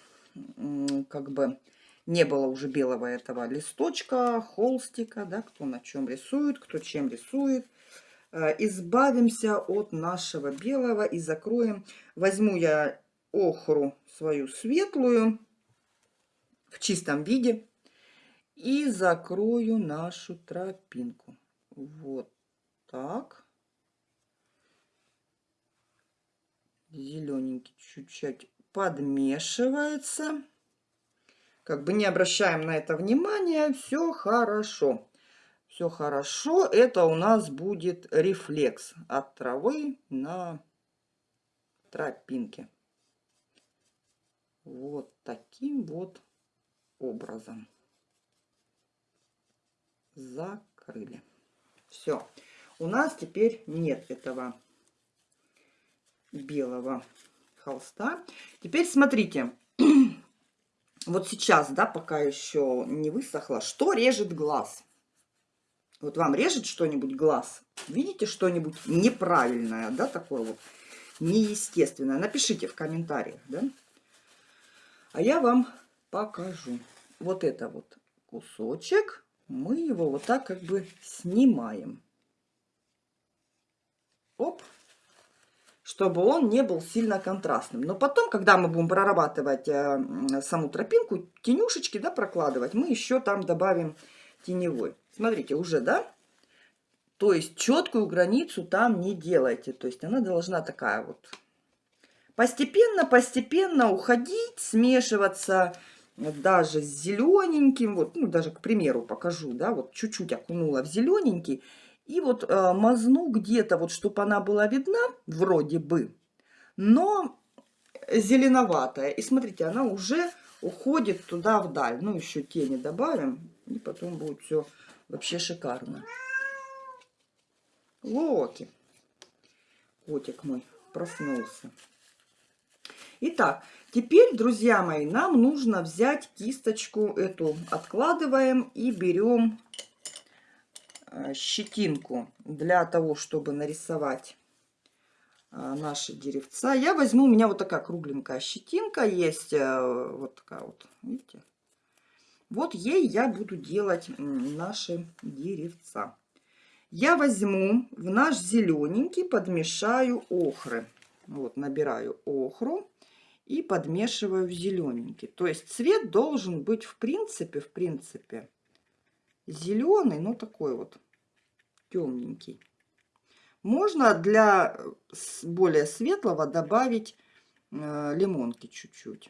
как бы не было уже белого этого листочка, холстика, да, кто на чем рисует, кто чем рисует. Э, избавимся от нашего белого и закроем. Возьму я охру свою светлую в чистом виде. И закрою нашу тропинку. Вот так. Зелененький чуть-чуть подмешивается. Как бы не обращаем на это внимания. Все хорошо. Все хорошо. Это у нас будет рефлекс от травы на тропинке. Вот таким вот образом. Закрыли. Все. У нас теперь нет этого белого холста. Теперь смотрите. Вот сейчас, да, пока еще не высохло, что режет глаз? Вот вам режет что-нибудь глаз? Видите что-нибудь неправильное, да, такое вот неестественное? Напишите в комментариях, да? А я вам покажу. Вот это вот кусочек, мы его вот так как бы снимаем. Оп чтобы он не был сильно контрастным. Но потом, когда мы будем прорабатывать э, саму тропинку, тенюшечки да, прокладывать, мы еще там добавим теневой. Смотрите, уже, да? То есть четкую границу там не делайте. То есть она должна такая вот постепенно, постепенно уходить, смешиваться даже с зелененьким. Вот, ну, даже, к примеру, покажу, да, вот чуть-чуть окунула в зелененький. И вот э, мазну где-то, вот, чтобы она была видна, вроде бы, но зеленоватая. И смотрите, она уже уходит туда вдаль. Ну, еще тени добавим, и потом будет все вообще шикарно. Локи. Котик мой проснулся. Итак, теперь, друзья мои, нам нужно взять кисточку эту, откладываем и берем Э, щетинку для того, чтобы нарисовать э, наши деревца. Я возьму, у меня вот такая кругленькая щетинка есть, э, вот такая вот, видите? Вот ей я буду делать наши деревца. Я возьму в наш зелененький, подмешаю охры. Вот, набираю охру и подмешиваю в зелененький. То есть цвет должен быть в принципе, в принципе, зеленый, но такой вот темненький. Можно для более светлого добавить э, лимонки чуть-чуть.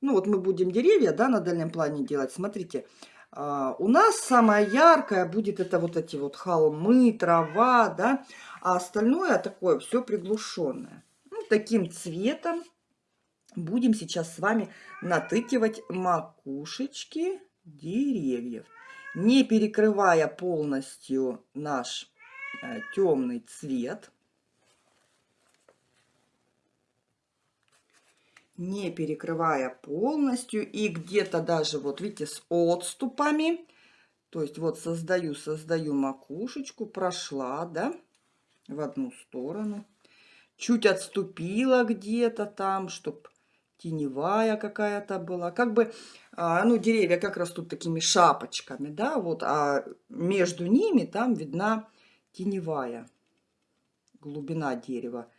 Ну вот мы будем деревья да, на дальнем плане делать. Смотрите, э, у нас самая яркая будет это вот эти вот холмы, трава, да, а остальное такое все приглушенное. Таким цветом будем сейчас с вами натыкивать макушечки деревьев не перекрывая полностью наш э, темный цвет. Не перекрывая полностью и где-то даже, вот видите, с отступами. То есть вот создаю, создаю макушечку, прошла, да, в одну сторону. Чуть отступила где-то там, чтобы теневая какая-то была. Как бы, а, ну, деревья как растут такими шапочками, да, вот, а между ними там видна теневая глубина дерева.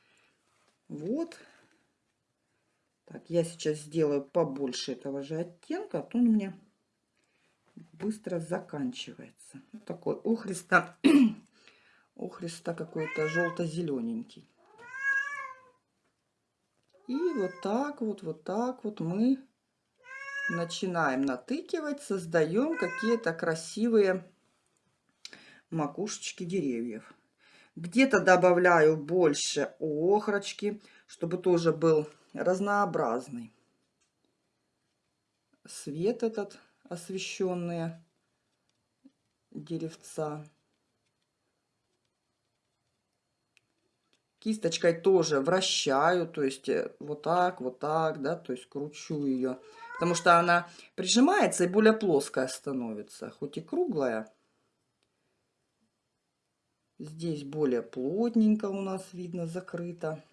Вот. Так, я сейчас сделаю побольше этого же оттенка, а то он у меня быстро заканчивается. Вот такой охристо, охристо какой-то желто-зелененький. И вот так вот, вот так вот мы начинаем натыкивать, создаем какие-то красивые макушечки деревьев. Где-то добавляю больше охрочки, чтобы тоже был разнообразный свет этот освещенные деревца. Кисточкой тоже вращаю, то есть э, вот так, вот так, да, то есть кручу ее. Потому что она прижимается и более плоская становится, хоть и круглая. Здесь более плотненько у нас видно, закрыто.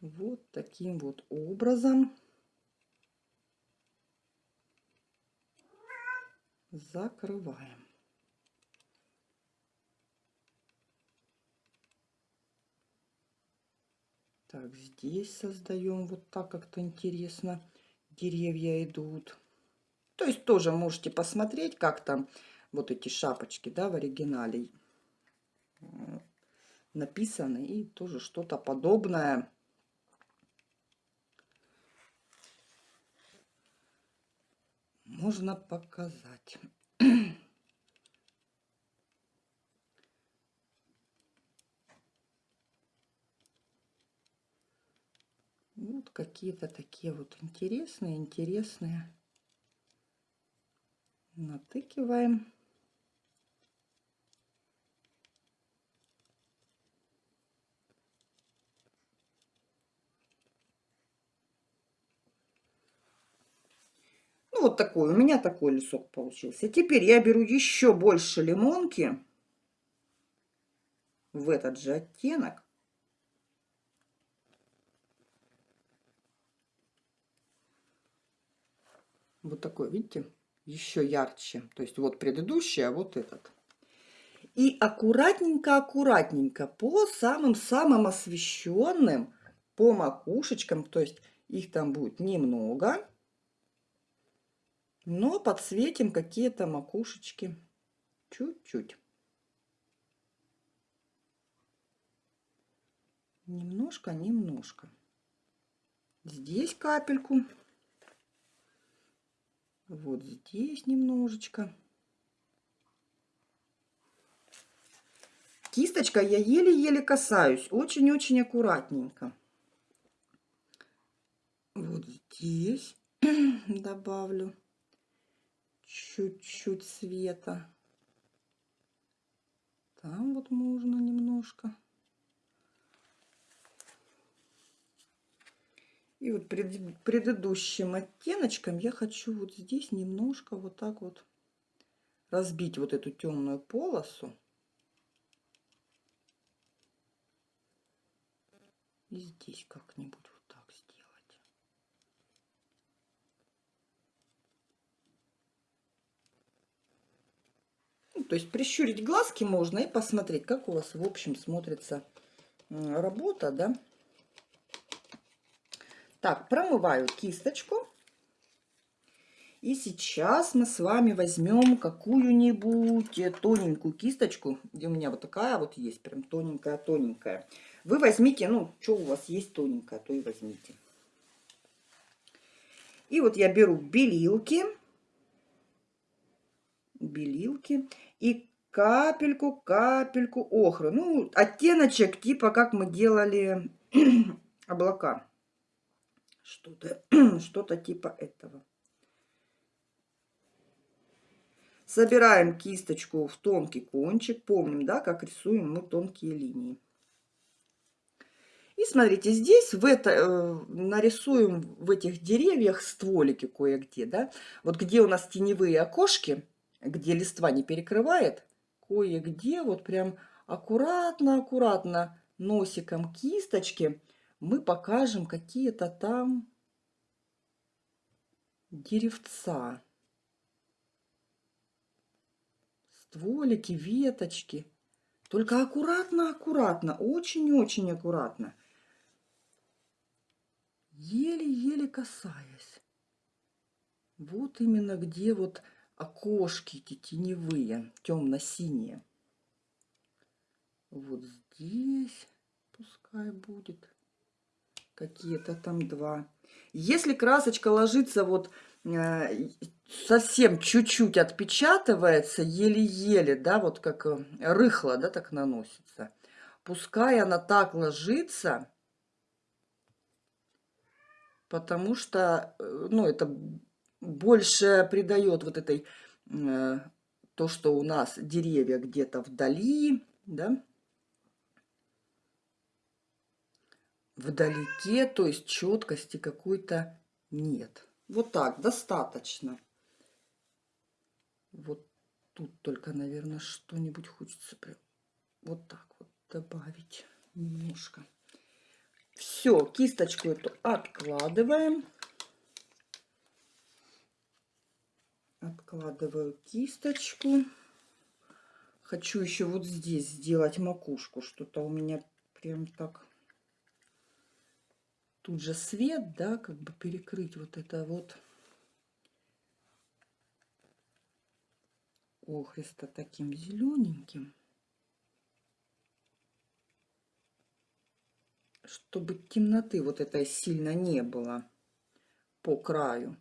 Вот таким вот образом закрываем. Так, здесь создаем вот так как-то интересно. Деревья идут. То есть тоже можете посмотреть, как там вот эти шапочки, да, в оригинале э, написаны. И тоже что-то подобное. Можно показать. Вот какие-то такие вот интересные, интересные. Натыкиваем. Ну, вот такой, у меня такой лесок получился. Теперь я беру еще больше лимонки в этот же оттенок. Вот такой, видите, еще ярче. То есть вот предыдущий, а вот этот. И аккуратненько-аккуратненько по самым-самым освещенным, по макушечкам, то есть их там будет немного, но подсветим какие-то макушечки чуть-чуть. Немножко, немножко. Здесь капельку. Вот здесь немножечко. Кисточка я еле-еле касаюсь, очень-очень аккуратненько. Вот здесь добавлю чуть-чуть света. Там вот можно немножко. И вот пред, предыдущим оттеночком я хочу вот здесь немножко вот так вот разбить вот эту темную полосу. И здесь как-нибудь вот так сделать. Ну, то есть прищурить глазки можно и посмотреть, как у вас в общем смотрится работа, да. Так, промываю кисточку. И сейчас мы с вами возьмем какую-нибудь тоненькую кисточку. Где у меня вот такая вот есть, прям тоненькая-тоненькая. Вы возьмите, ну, что у вас есть тоненькая, то и возьмите. И вот я беру белилки. Белилки. И капельку-капельку охры. Ну, оттеночек типа как мы делали облака. Что-то что, -то, типа этого. Собираем кисточку в тонкий кончик. Помним, да, как рисуем мы тонкие линии. И смотрите, здесь в это, э, нарисуем в этих деревьях стволики кое-где, да. Вот где у нас теневые окошки, где листва не перекрывает, кое-где вот прям аккуратно-аккуратно носиком кисточки мы покажем какие-то там деревца. Стволики, веточки. Только аккуратно-аккуратно, очень-очень аккуратно. Еле-еле касаясь. Вот именно где вот окошки эти теневые, темно-синие. Вот здесь пускай будет какие-то там два. Если красочка ложится вот э, совсем чуть-чуть отпечатывается, еле-еле, да, вот как э, рыхло, да, так наносится. Пускай она так ложится, потому что, э, ну, это больше придает вот этой, то, что у нас деревья где-то вдали, да, вдалеке, то есть четкости какой-то нет. Вот так, достаточно. Вот тут только, наверное, что-нибудь хочется прям вот так вот добавить немножко. Все, кисточку эту откладываем. Откладываю кисточку. Хочу еще вот здесь сделать макушку. Что-то у меня прям так тут же свет, да, как бы перекрыть вот это вот охриста таким зелененьким, чтобы темноты вот этой сильно не было по краю.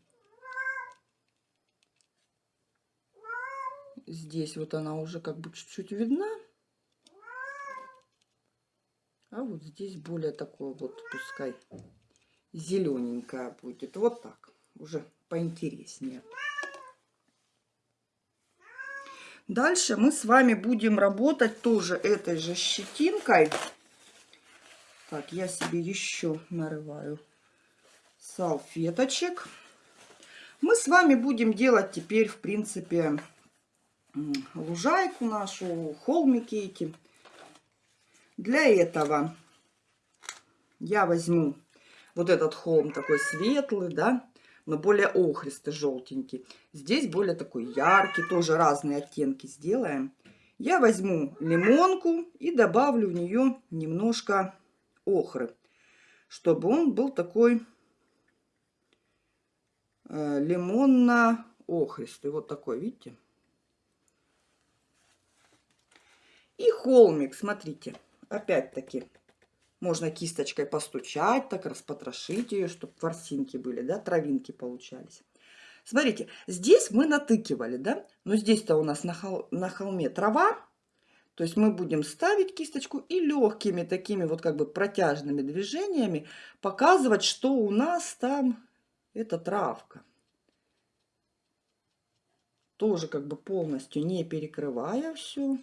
Здесь вот она уже как бы чуть-чуть видна. А вот здесь более такое вот, пускай зелененькая будет. Вот так, уже поинтереснее. Дальше мы с вами будем работать тоже этой же щетинкой. Так, я себе еще нарываю салфеточек. Мы с вами будем делать теперь, в принципе, лужайку нашу, холмики эти. Для этого я возьму вот этот холм такой светлый, да. но более охристый, желтенький. Здесь более такой яркий, тоже разные оттенки сделаем. Я возьму лимонку и добавлю в нее немножко охры, чтобы он был такой э, лимонно-охристый. Вот такой, видите? И холмик, смотрите, опять-таки можно кисточкой постучать, так распотрошить ее, чтобы ворсинки были, да, травинки получались. Смотрите, здесь мы натыкивали, да, но здесь-то у нас на, хол на холме трава, то есть мы будем ставить кисточку и легкими такими вот как бы протяжными движениями показывать, что у нас там это травка. Тоже как бы полностью не перекрывая все.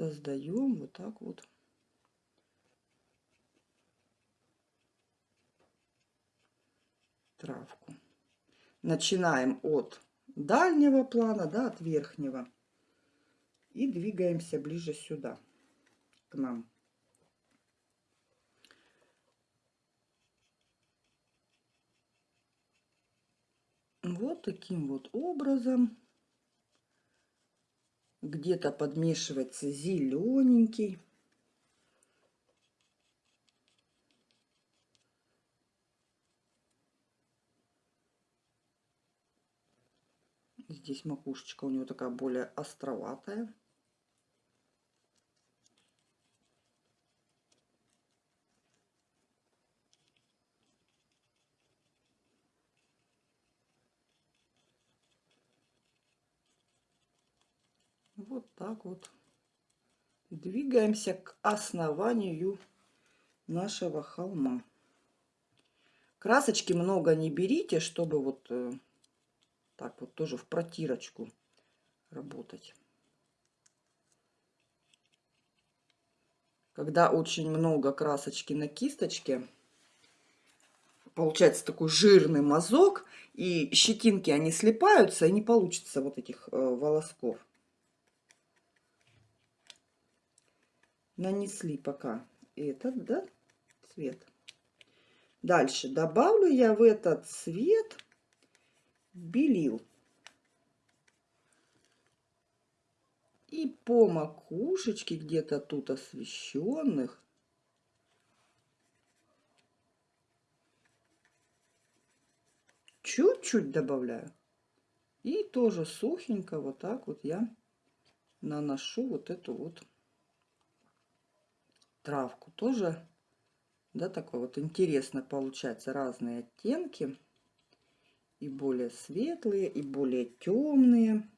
Создаем вот так вот. травку. Начинаем от дальнего плана, да, от верхнего. И двигаемся ближе сюда, к нам. Вот таким вот образом. Где-то подмешивается зелененький. Здесь макушечка у него такая более островатая. Вот так вот двигаемся к основанию нашего холма. Красочки много не берите, чтобы вот э, так вот тоже в протирочку работать. Когда очень много красочки на кисточке, получается такой жирный мазок, и щетинки, они слипаются, и не получится вот этих э, волосков. Нанесли пока этот, да, цвет. Дальше добавлю я в этот цвет белил. И по макушечке где-то тут освещенных чуть-чуть добавляю. И тоже сухенько вот так вот я наношу вот эту вот травку. Тоже, да, такой вот интересно получается разные оттенки и более светлые, и более темные.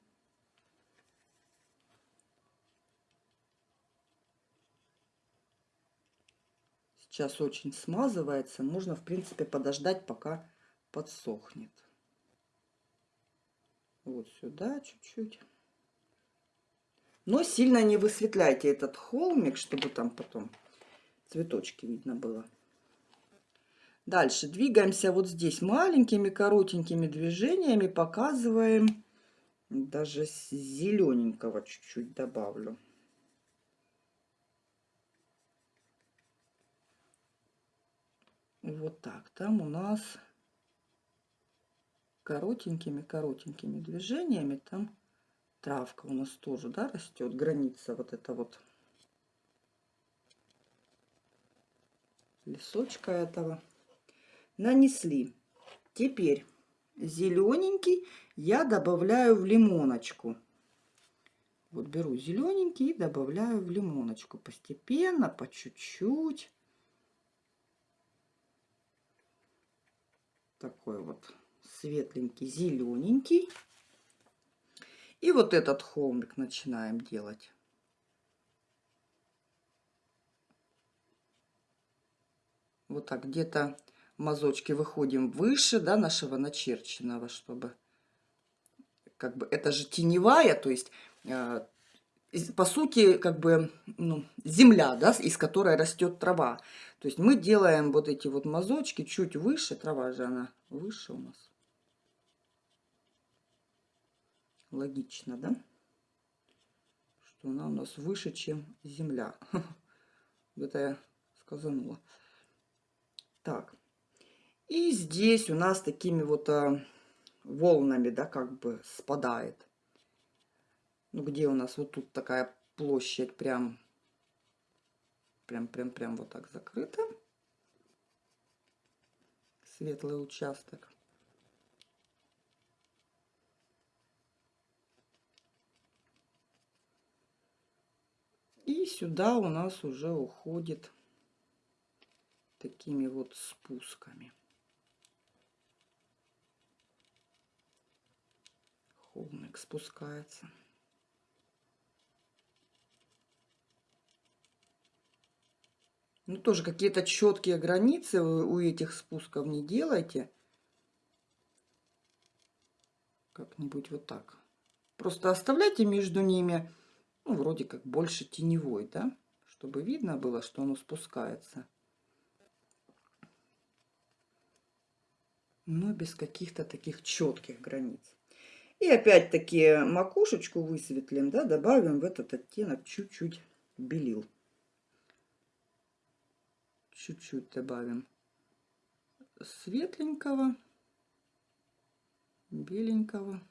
Сейчас очень смазывается. Можно, в принципе, подождать, пока подсохнет. Вот сюда чуть-чуть. Но сильно не высветляйте этот холмик, чтобы там потом цветочки видно было. Дальше двигаемся вот здесь маленькими коротенькими движениями, показываем, даже зелененького чуть-чуть добавлю. Вот так, там у нас коротенькими-коротенькими движениями, там травка у нас тоже, да, растет, граница вот это вот лесочка этого нанесли. Теперь зелененький я добавляю в лимоночку. Вот беру зелененький и добавляю в лимоночку постепенно, по чуть-чуть. Такой вот светленький, зелененький. И вот этот холмик начинаем делать. Вот так где-то мазочки выходим выше да, нашего начерченного, чтобы как бы это же теневая, то есть э, по сути как бы ну, земля, да, из которой растет трава. То есть мы делаем вот эти вот мазочки чуть выше, трава же она выше у нас. Логично, да? Что она у нас выше, чем земля. Это я сказанула. Так. И здесь у нас такими вот а, волнами, да, как бы спадает. Ну, где у нас вот тут такая площадь прям, прям, прям, прям вот так закрыта. Светлый участок. И сюда у нас уже уходит такими вот спусками. Холмик спускается. Ну, тоже какие-то четкие границы у этих спусков не делайте. Как-нибудь вот так. Просто оставляйте между ними, ну, вроде как больше теневой, да? Чтобы видно было, что оно спускается. Но без каких-то таких четких границ. И опять-таки макушечку высветлим, да, добавим в этот оттенок чуть-чуть белил чуть-чуть добавим светленького, беленького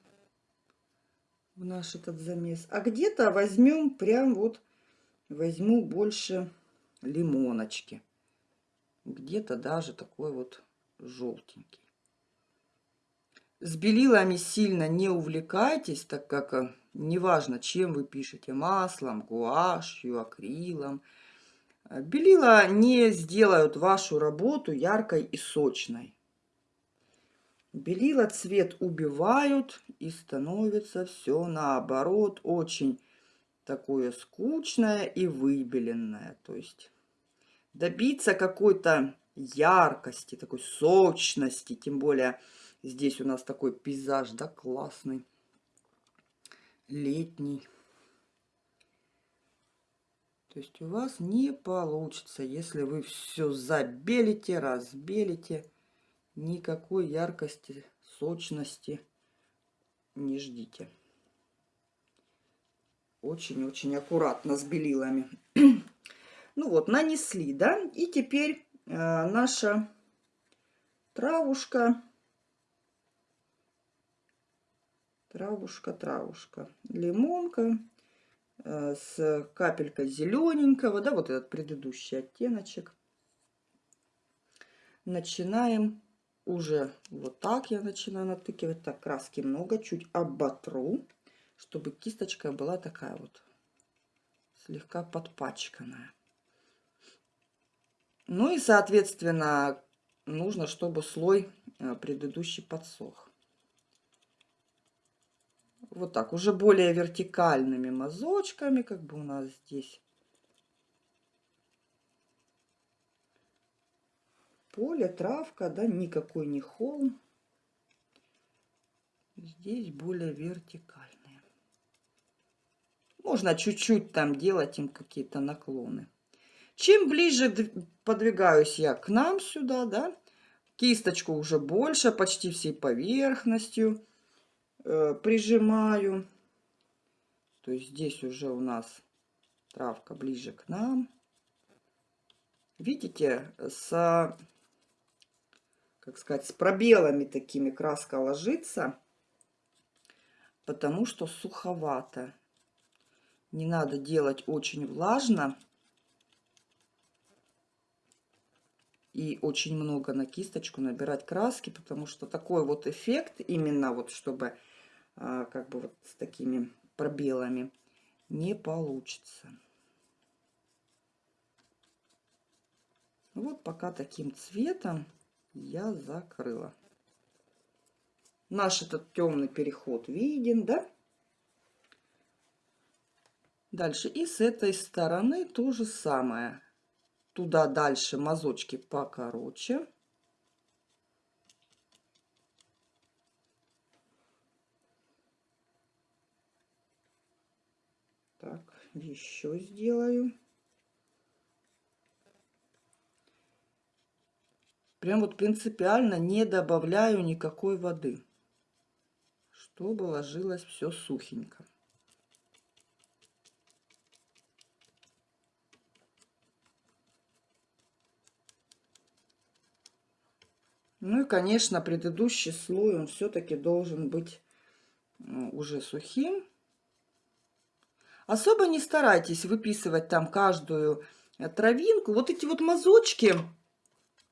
в наш этот замес. А где-то возьмем прям вот, возьму больше лимоночки. Где-то даже такой вот желтенький. С белилами сильно не увлекайтесь, так как э, неважно, чем вы пишете, маслом, гуашью, акрилом – Белила не сделают вашу работу яркой и сочной. Белила цвет убивают и становится все наоборот очень такое скучное и выбеленное. То есть добиться какой-то яркости, такой сочности, тем более здесь у нас такой пейзаж, да, классный, летний. То есть у вас не получится, если вы все забелите, разбелите, никакой яркости, сочности не ждите. Очень-очень аккуратно с белилами. ну вот, нанесли, да? И теперь э, наша травушка, травушка, травушка, лимонка Э, с капелькой зелененького, да, вот этот предыдущий оттеночек. Начинаем уже вот так я начинаю натыкивать. Так, краски много, чуть оботру, чтобы кисточка была такая вот слегка подпачканная. Ну и, соответственно, нужно, чтобы слой э, предыдущий подсох вот так, уже более вертикальными мазочками, как бы у нас здесь. Поле, травка, да, никакой не холм. Здесь более вертикальные. Можно чуть-чуть там делать им какие-то наклоны. Чем ближе подвигаюсь я к нам сюда, да, кисточку уже больше, почти всей поверхностью Э, прижимаю. То есть здесь уже у нас травка ближе к нам. Видите, с, как сказать, с пробелами такими краска ложится, потому что суховато. Не надо делать очень влажно. и очень много на кисточку набирать краски, потому что такой вот эффект, именно вот чтобы а, как бы вот с такими пробелами не получится. Вот пока таким цветом я закрыла. Наш этот темный переход виден, да? Дальше и с этой стороны то же самое. Туда дальше мазочки покороче. еще сделаю. Прям вот принципиально не добавляю никакой воды, чтобы ложилось все сухенько. Ну и, конечно, предыдущий слой, он все-таки должен быть ну, уже сухим. Особо не старайтесь выписывать там каждую э, травинку. Вот эти вот мазочки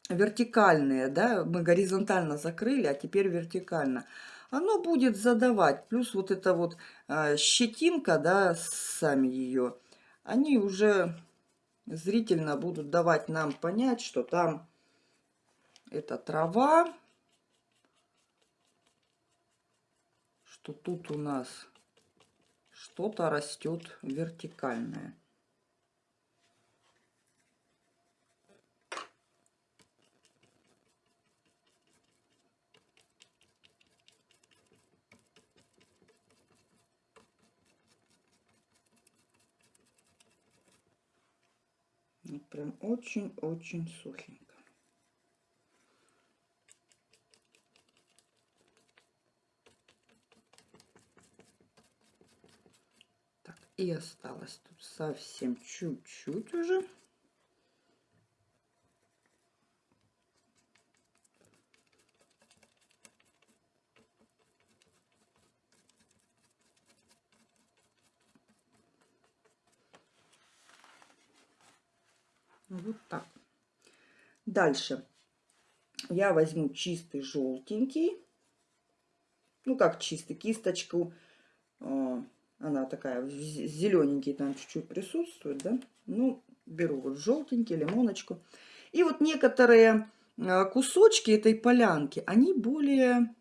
вертикальные, да, мы горизонтально закрыли, а теперь вертикально. Оно будет задавать. Плюс вот эта вот э, щетинка, да, сами ее, они уже зрительно будут давать нам понять, что там это трава. Что тут у нас что-то растет вертикальное. Прям очень-очень сухенько. И осталось тут совсем чуть-чуть уже. Вот так. Дальше я возьму чистый желтенький. Ну, как чистый, кисточку а, она такая, зелененький там чуть-чуть присутствует, да. Ну, беру вот желтенький, лимоночку. И вот некоторые а, кусочки этой полянки, они более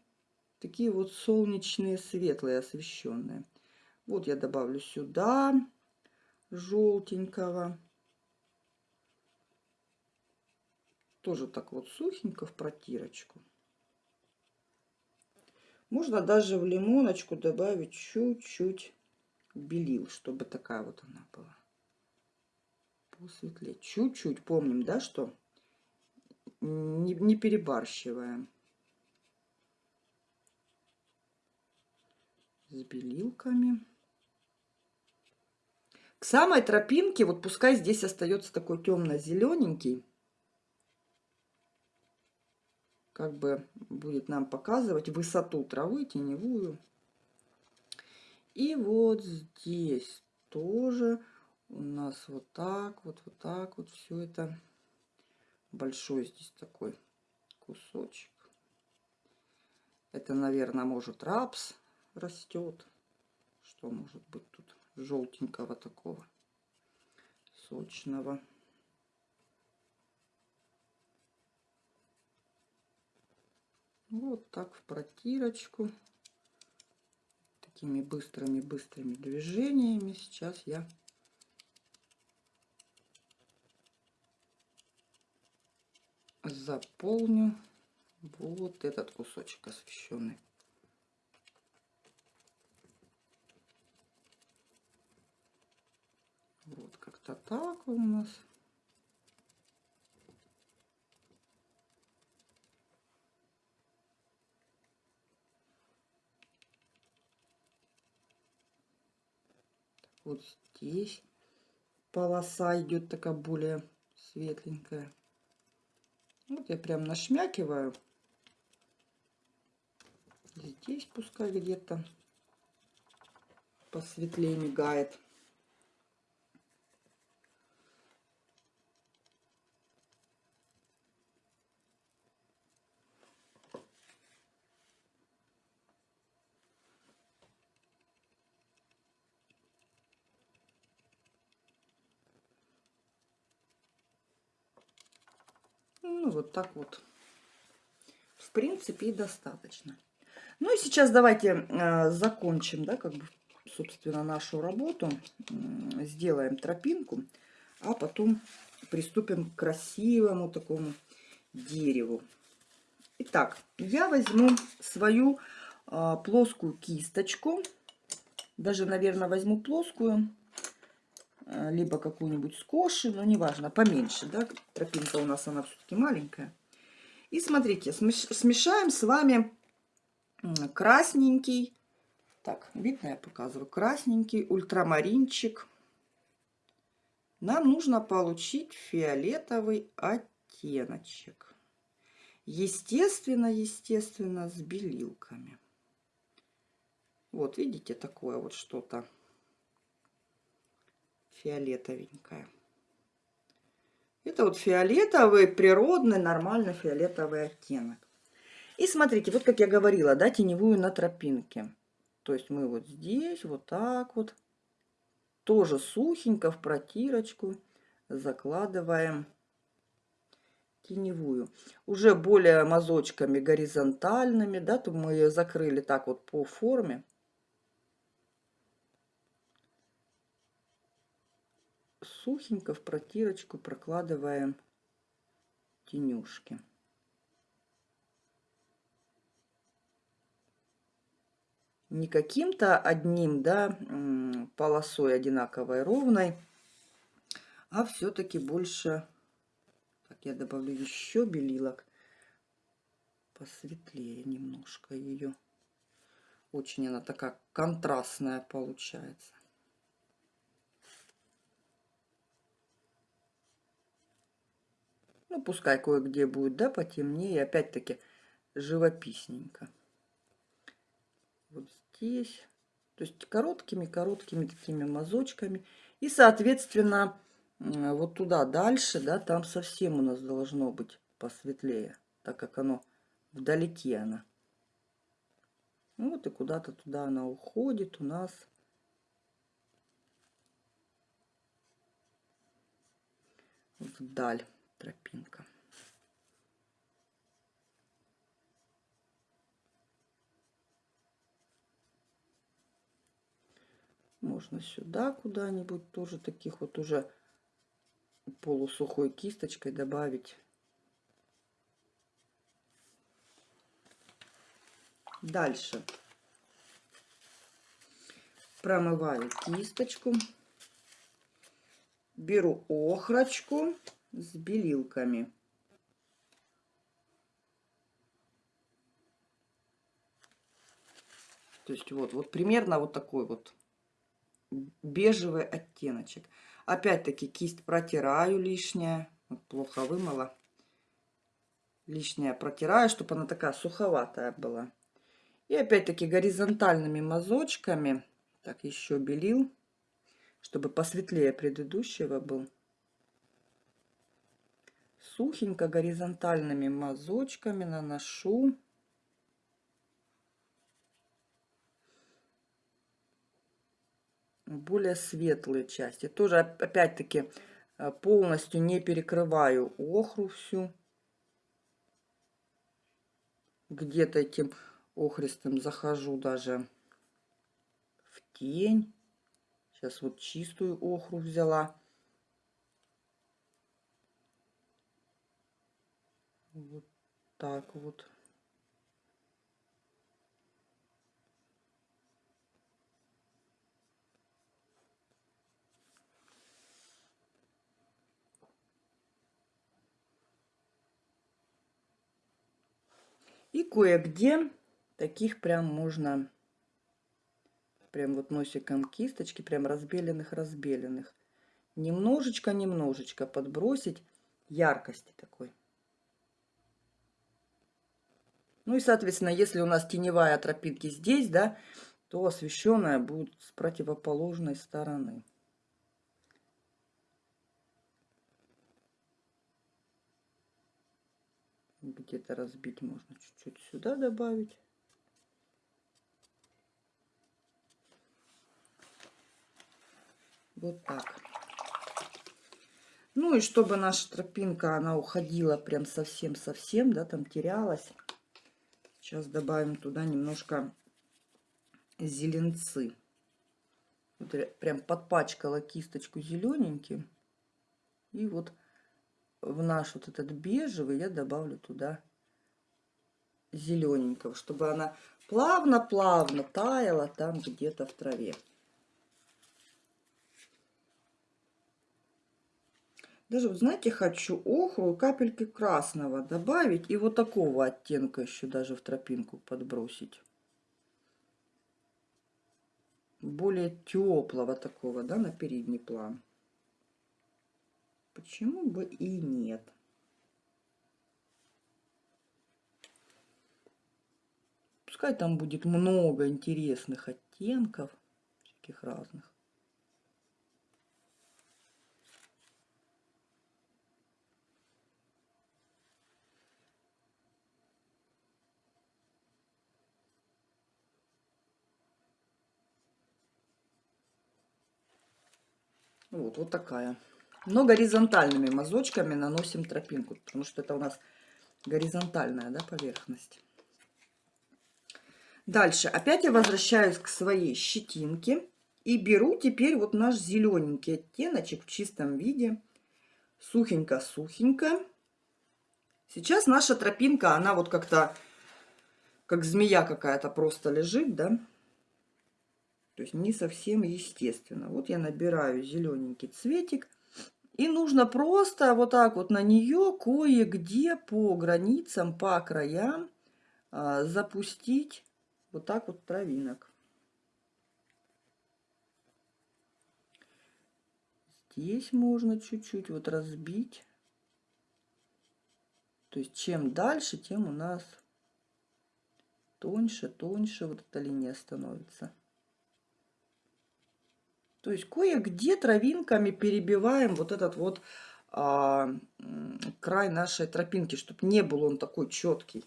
такие вот солнечные, светлые, освещенные. Вот я добавлю сюда желтенького. Тоже так вот сухенько в протирочку. Можно даже в лимоночку добавить чуть-чуть белил, чтобы такая вот она была. Посветлее. Чуть-чуть помним, да, что не, не перебарщиваем. С белилками. К самой тропинке, вот пускай здесь остается такой темно-зелененький, как бы будет нам показывать высоту травы теневую. И вот здесь тоже у нас вот так вот, вот так вот все это. Большой здесь такой кусочек. Это, наверное, может рапс растет. Что может быть тут желтенького такого, сочного. Вот так в протирочку такими быстрыми-быстрыми движениями. Сейчас я заполню вот этот кусочек освещенный. Вот как-то так у нас. Вот здесь полоса идет такая более светленькая. Вот я прям нашмякиваю. Здесь пускай где-то посветлее мигает. Ну, вот так вот. В принципе, и достаточно. Ну и сейчас давайте э, закончим, да, как бы, собственно, нашу работу. Э, сделаем тропинку, а потом приступим к красивому такому дереву. Итак, я возьму свою э, плоскую кисточку. Даже, наверное, возьму плоскую либо какую-нибудь скоши, но неважно, поменьше, да, тропинка у нас она все-таки маленькая. И смотрите, смешаем с вами красненький, так, видно я показываю, красненький ультрамаринчик. Нам нужно получить фиолетовый оттеночек. Естественно, естественно, с белилками. Вот, видите, такое вот что-то фиолетовенькое. Это вот фиолетовый, природный, нормальный фиолетовый оттенок. И смотрите, вот как я говорила, да, теневую на тропинке. То есть мы вот здесь, вот так вот, тоже сухенько в протирочку закладываем теневую. Уже более мазочками горизонтальными, да, то мы ее закрыли так вот по форме. Сухенько в протирочку прокладываем тенюшки. Не каким-то одним, да, полосой одинаковой ровной, а все-таки больше так, я добавлю еще белилок. Посветлее немножко ее. Очень она такая контрастная получается. Ну, пускай кое-где будет, да, потемнее. Опять-таки, живописненько. Вот здесь. То есть короткими-короткими такими мазочками. И, соответственно, вот туда дальше, да, там совсем у нас должно быть посветлее, так как оно вдалеке она. Ну вот и куда-то туда она уходит у нас. Вдаль тропинка. Можно сюда куда-нибудь тоже таких вот уже полусухой кисточкой добавить. Дальше промываю кисточку, беру охрочку с белилками. То есть вот, вот примерно вот такой вот бежевый оттеночек. Опять-таки кисть протираю лишнее. Вот плохо вымыла. Лишнее протираю, чтобы она такая суховатая была. И опять-таки горизонтальными мазочками. Так, еще белил. Чтобы посветлее предыдущего был. Сухенько горизонтальными мазочками наношу более светлые части. Тоже, опять-таки, э, полностью не перекрываю охру всю. Где-то этим охристым захожу даже в тень. Сейчас вот чистую охру взяла. Вот так вот. И кое-где таких прям можно, прям вот носиком кисточки, прям разбеленных-разбеленных. Немножечко-немножечко подбросить яркости такой. Ну и, соответственно, если у нас теневая тропинки здесь, да, то освещенная будет с противоположной стороны. где-то разбить можно чуть-чуть сюда добавить. Вот так. Ну и чтобы наша тропинка, она уходила прям совсем-совсем, да, там терялась. Сейчас добавим туда немножко зеленцы. Вот прям подпачкала кисточку зелененьким. И вот в наш вот этот бежевый я добавлю туда зелененького, чтобы она плавно-плавно таяла там где-то в траве. Даже, вот знаете, хочу охру капельки красного добавить. И вот такого оттенка еще даже в тропинку подбросить. Более теплого такого, да, на передний план. Почему бы и нет? Пускай там будет много интересных оттенков, всяких разных. Вот, вот такая. Но горизонтальными мазочками наносим тропинку, потому что это у нас горизонтальная да, поверхность. Дальше опять я возвращаюсь к своей щетинке и беру теперь вот наш зелененький оттеночек в чистом виде. Сухенько-сухенько. Сейчас наша тропинка, она вот как-то, как змея какая-то просто лежит, да. То есть не совсем естественно. Вот я набираю зелененький цветик. И нужно просто вот так вот на нее кое-где по границам, по краям а, запустить вот так вот травинок. Здесь можно чуть-чуть вот разбить. То есть чем дальше, тем у нас тоньше, тоньше вот эта линия становится. То есть кое-где травинками перебиваем вот этот вот а, край нашей тропинки, чтобы не был он такой четкий.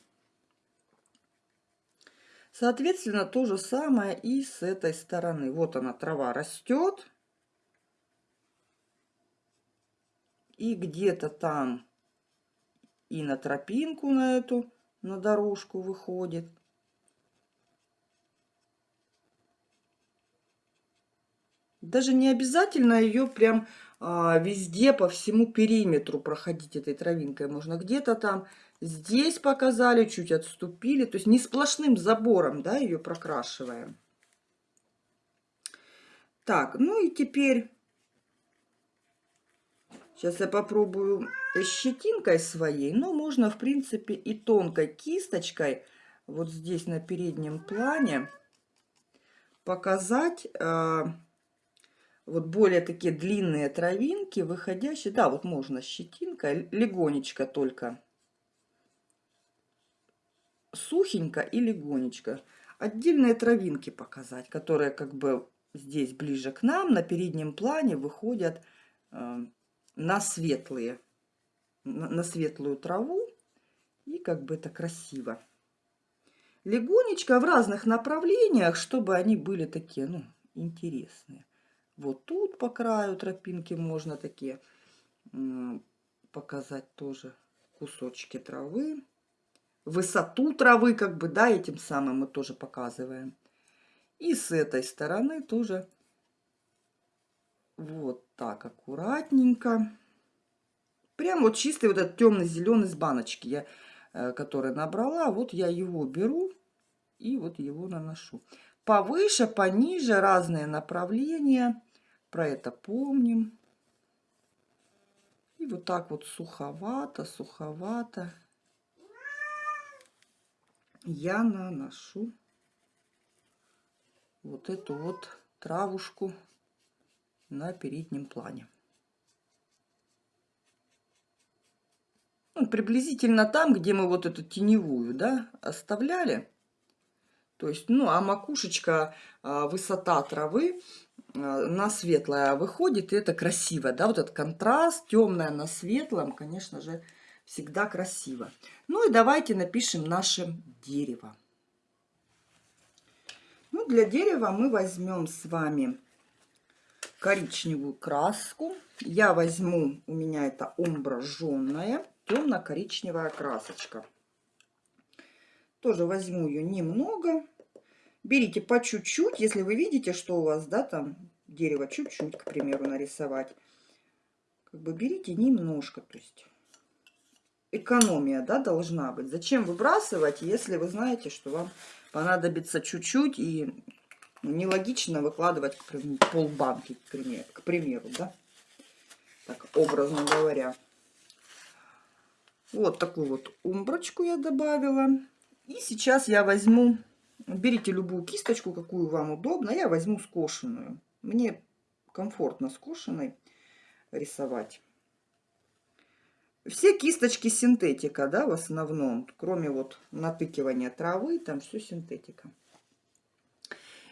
Соответственно, то же самое и с этой стороны. Вот она, трава растет. И где-то там и на тропинку на эту, на дорожку выходит. Даже не обязательно ее прям а, везде по всему периметру проходить этой травинкой. Можно где-то там Здесь показали, чуть отступили. То есть не сплошным забором, да, ее прокрашиваем. Так, ну и теперь... Сейчас я попробую щетинкой своей. Но можно, в принципе, и тонкой кисточкой. Вот здесь на переднем плане показать... Вот более такие длинные травинки, выходящие. Да, вот можно щетинкой, легонечко только сухенько и легонечко. Отдельные травинки показать, которые как бы здесь ближе к нам, на переднем плане выходят э, на светлые, на, на светлую траву. И как бы это красиво. Легонечко в разных направлениях, чтобы они были такие, ну, интересные. Вот тут по краю тропинки можно такие показать тоже кусочки травы высоту травы, как бы, да, этим самым мы тоже показываем. И с этой стороны тоже вот так аккуратненько. Прям вот чистый вот этот темно-зеленый с баночки, я, э, который набрала, вот я его беру и вот его наношу. Повыше, пониже, разные направления. Про это помним. И вот так вот суховато, суховато я наношу вот эту вот травушку на переднем плане. Ну, приблизительно там, где мы вот эту теневую, да, оставляли. То есть, ну, а макушечка, а, высота травы а, на светлое выходит, и это красиво, да, вот этот контраст, темное на светлом, конечно же, всегда красиво. Ну и давайте напишем наше дерево. Ну, для дерева мы возьмем с вами коричневую краску. Я возьму, у меня это омбраженная, темно-коричневая красочка. Тоже возьму ее немного. Берите по чуть-чуть, если вы видите, что у вас, да, там дерево чуть-чуть, к примеру, нарисовать. Как бы берите немножко, то есть экономия да, должна быть. Зачем выбрасывать, если вы знаете, что вам понадобится чуть-чуть и нелогично выкладывать к примеру, полбанки, к примеру, к примеру, да? Так, образно говоря. Вот такую вот умброчку я добавила. И сейчас я возьму, берите любую кисточку, какую вам удобно. Я возьму скошенную. Мне комфортно скошенной рисовать. Все кисточки синтетика, да, в основном, кроме вот натыкивания травы, там все синтетика.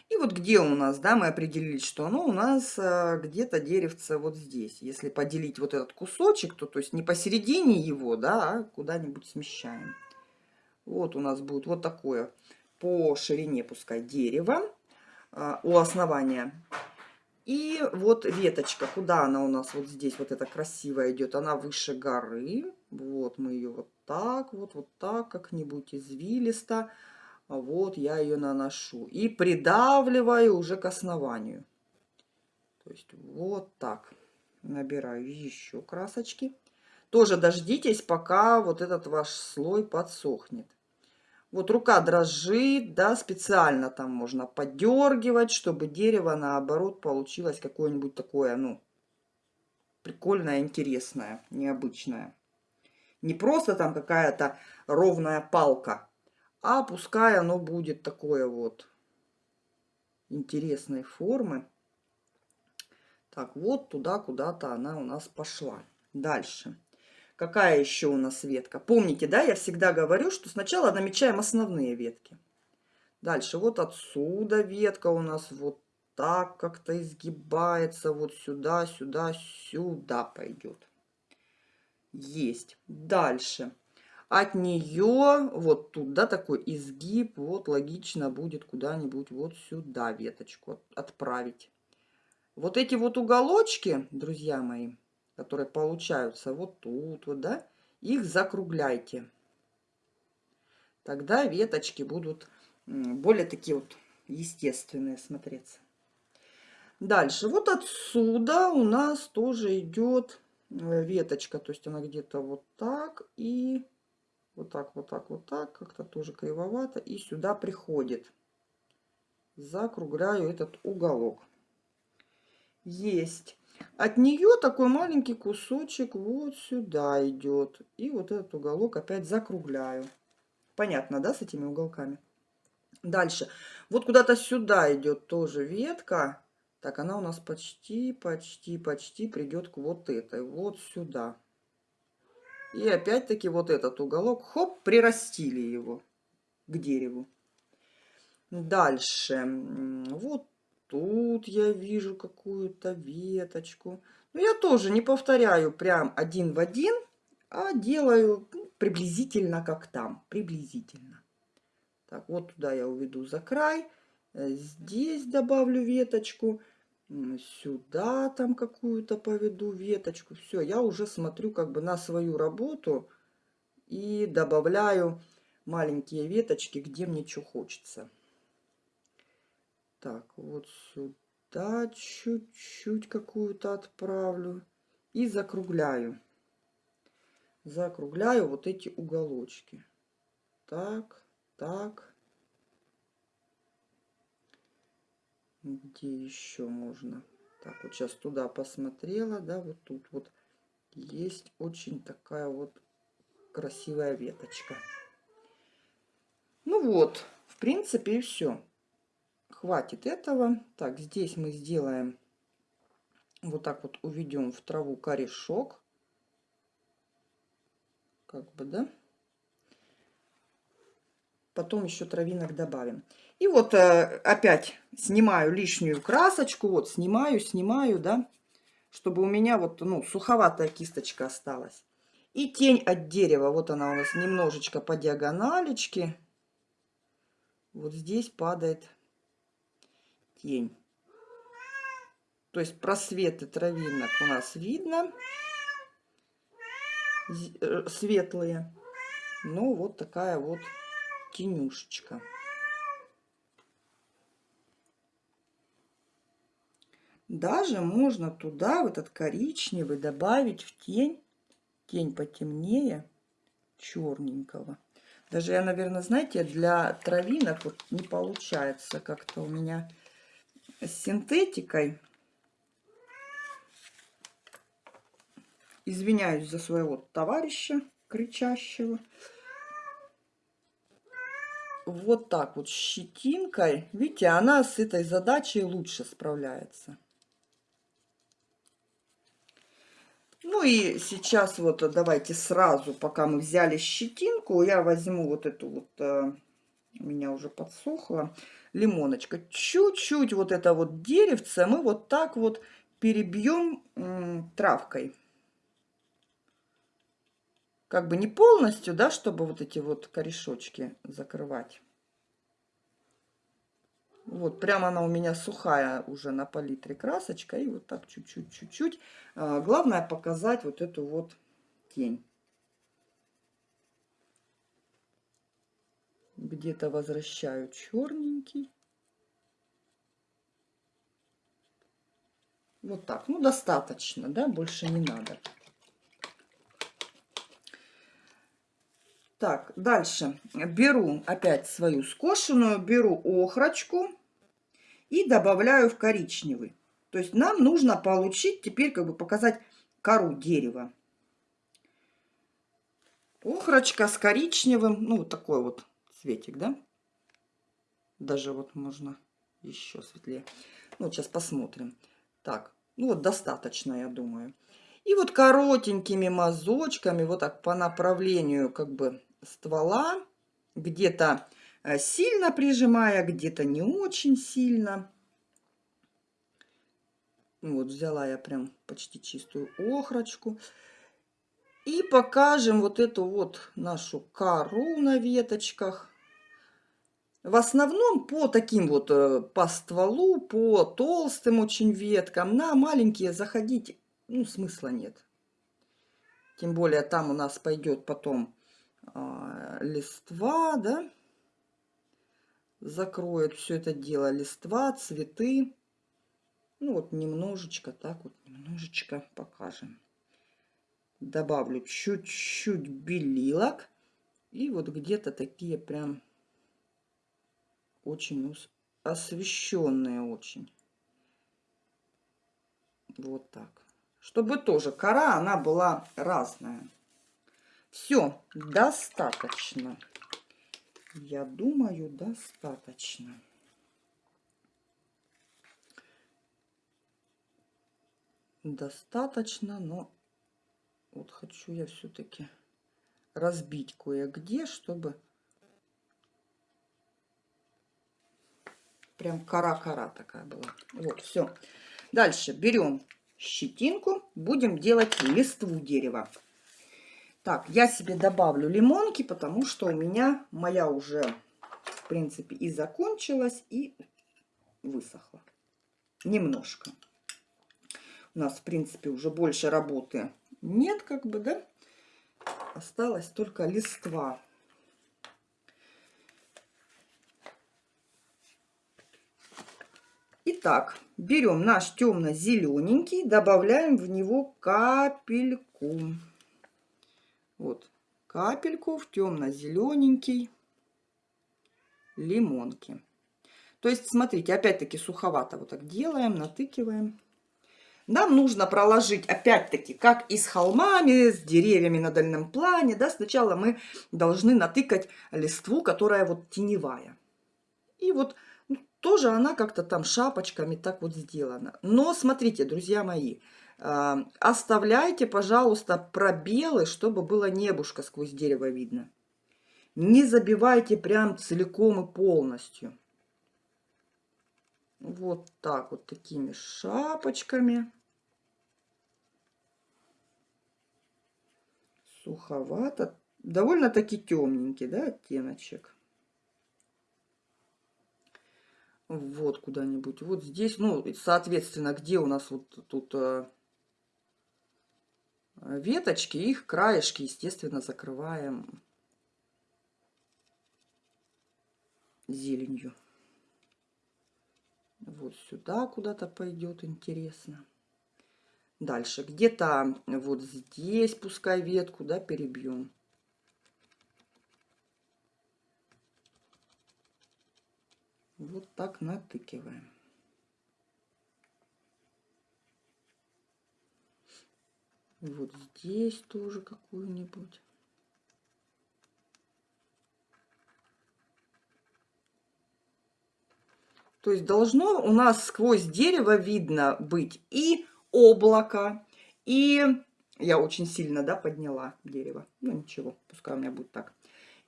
И вот где у нас, да, мы определили, что оно у нас а, где-то деревце вот здесь. Если поделить вот этот кусочек, то, то есть не посередине его, да, а куда-нибудь смещаем. Вот у нас будет вот такое по ширине, пускай, дерево а, у основания. И вот веточка, куда она у нас вот здесь, вот эта красивая идет, она выше горы. Вот мы ее вот так, вот, вот так, как-нибудь извилисто. Вот я ее наношу. И придавливаю уже к основанию. То есть вот так. Набираю еще красочки. Тоже дождитесь, пока вот этот ваш слой подсохнет. Вот рука дрожит, да, специально там можно подергивать, чтобы дерево, наоборот, получилось какое-нибудь такое, ну, прикольное, интересное, необычное. Не просто там какая-то ровная палка, а пускай оно будет такое вот интересной формы. Так, вот туда куда-то она у нас пошла. Дальше. Какая еще у нас ветка? Помните, да, я всегда говорю, что сначала намечаем основные ветки. Дальше вот отсюда ветка у нас вот так как-то изгибается. Вот сюда, сюда, сюда пойдет. Есть. Дальше. От нее вот туда такой изгиб. Вот логично будет куда-нибудь вот сюда веточку отправить. Вот эти вот уголочки, друзья мои, которые получаются вот тут, вот, да, их закругляйте. Тогда веточки будут более такие вот естественные смотреться. Дальше, вот отсюда у нас тоже идет э, веточка, то есть она где-то вот так и вот так, вот так, вот так, как-то тоже кривовато, и сюда приходит. Закругляю этот уголок. Есть. От нее такой маленький кусочек вот сюда идет. И вот этот уголок опять закругляю. Понятно, да, с этими уголками? Дальше. Вот куда-то сюда идет тоже ветка. Так, она у нас почти, почти, почти придет к вот этой. Вот сюда. И опять-таки вот этот уголок, хоп, прирастили его к дереву. Дальше. Вот тут я вижу какую-то веточку. Но я тоже не повторяю прям один в один, а делаю ну, приблизительно как там. Приблизительно. Так, вот туда я уведу за край. Э, здесь добавлю веточку. Сюда там какую-то поведу веточку. Все, я уже смотрю как бы на свою работу и добавляю маленькие веточки, где мне что хочется. Так, вот сюда чуть-чуть какую-то отправлю. И закругляю. Закругляю вот эти уголочки. Так, так. Где еще можно? Так, вот сейчас туда посмотрела, да, вот тут вот есть очень такая вот красивая веточка. Ну вот, в принципе и все хватит этого. Так, здесь мы сделаем, вот так вот уведем в траву корешок. Как бы, да? Потом еще травинок добавим. И вот э, опять снимаю лишнюю красочку. Вот снимаю, снимаю, да, чтобы у меня вот, ну, суховатая кисточка осталась. И тень от дерева, вот она у нас немножечко по диагоналечке. Вот здесь падает тень. То есть просветы травинок у нас видно. Э, светлые. Ну, вот такая вот тенюшечка. Даже можно туда, в этот коричневый, добавить в тень, тень потемнее, черненького. Даже я, наверное, знаете, для травинок вот не получается как-то у меня с синтетикой. Извиняюсь за своего товарища кричащего. Вот так вот щетинкой. Видите, она с этой задачей лучше справляется. Ну и сейчас вот давайте сразу, пока мы взяли щетинку, я возьму вот эту вот, э, у меня уже подсохло, лимоночка. Чуть-чуть вот это вот деревце мы вот так вот перебьем травкой. Как бы не полностью, да, чтобы вот эти вот корешочки закрывать. Вот, прямо она у меня сухая уже на палитре красочка. И вот так чуть-чуть, чуть-чуть. А, главное показать вот эту вот тень. Где-то возвращаю черненький. Вот так. Ну, достаточно, да, больше не надо. Так, дальше беру опять свою скошенную, беру охрочку и добавляю в коричневый. То есть нам нужно получить, теперь как бы показать кору дерева. Охрочка с коричневым, ну, вот такой вот цветик, да? Даже вот можно еще светлее. Ну, сейчас посмотрим. Так, ну вот достаточно, я думаю. И вот коротенькими мазочками, вот так по направлению как бы ствола, где-то э, сильно прижимая, где-то не очень сильно. Вот взяла я прям почти чистую охрочку. И покажем вот эту вот нашу кору на веточках. В основном по таким вот, э, по стволу, по толстым очень веткам. На маленькие заходить, ну, смысла нет. Тем более там у нас пойдет потом а, листва, да. Закроет все это дело листва, цветы. Ну вот немножечко, так вот немножечко покажем. Добавлю чуть-чуть белилок. И вот где-то такие прям очень освещенные очень. Вот так. Чтобы тоже кора, она была разная. Все, достаточно. Я думаю, достаточно. Достаточно, но вот хочу я все-таки разбить кое-где, чтобы Прям кора-кора такая была. Вот, все. Дальше берем щетинку, будем делать листву дерева. Так, я себе добавлю лимонки, потому что у меня моя уже, в принципе, и закончилась, и высохла. Немножко. У нас, в принципе, уже больше работы нет, как бы, да? Осталось только листва. Итак, берем наш темно-зелененький, добавляем в него капельку. Вот, капельку в темно-зелененький лимонки. То есть, смотрите, опять-таки суховато вот так делаем, натыкиваем. Нам нужно проложить, опять-таки, как и с холмами, с деревьями на дальнем плане, да, сначала мы должны натыкать листву, которая вот теневая. И вот тоже она как-то там шапочками так вот сделана. Но смотрите, друзья мои, а, оставляйте, пожалуйста, пробелы, чтобы было небушка сквозь дерево видно. Не забивайте прям целиком и полностью. Вот так вот такими шапочками. Суховато. Довольно-таки темненький, да, оттеночек вот куда-нибудь. Вот здесь, ну, соответственно, где у нас вот тут э, веточки, их краешки, естественно, закрываем зеленью. Вот сюда куда-то пойдет, интересно. Дальше, где-то вот здесь, пускай ветку, да, перебьем. Вот так натыкиваем. Вот здесь тоже какую-нибудь. То есть должно у нас сквозь дерево видно быть и облако, и Я очень сильно, да, подняла дерево. Ну, ничего, пускай у меня будет так.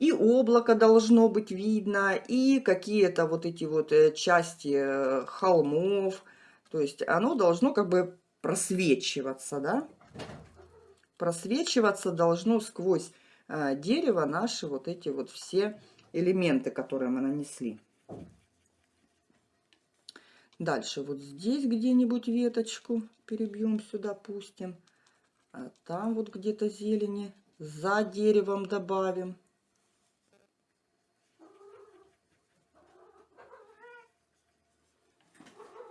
И облако должно быть видно, и какие-то вот эти вот э, части э, холмов. То есть оно должно как бы просвечиваться, да. Просвечиваться должно сквозь э, дерево наши вот эти вот все элементы, которые мы нанесли. Дальше вот здесь где-нибудь веточку перебьем сюда, пустим. А там вот где-то зелени за деревом добавим.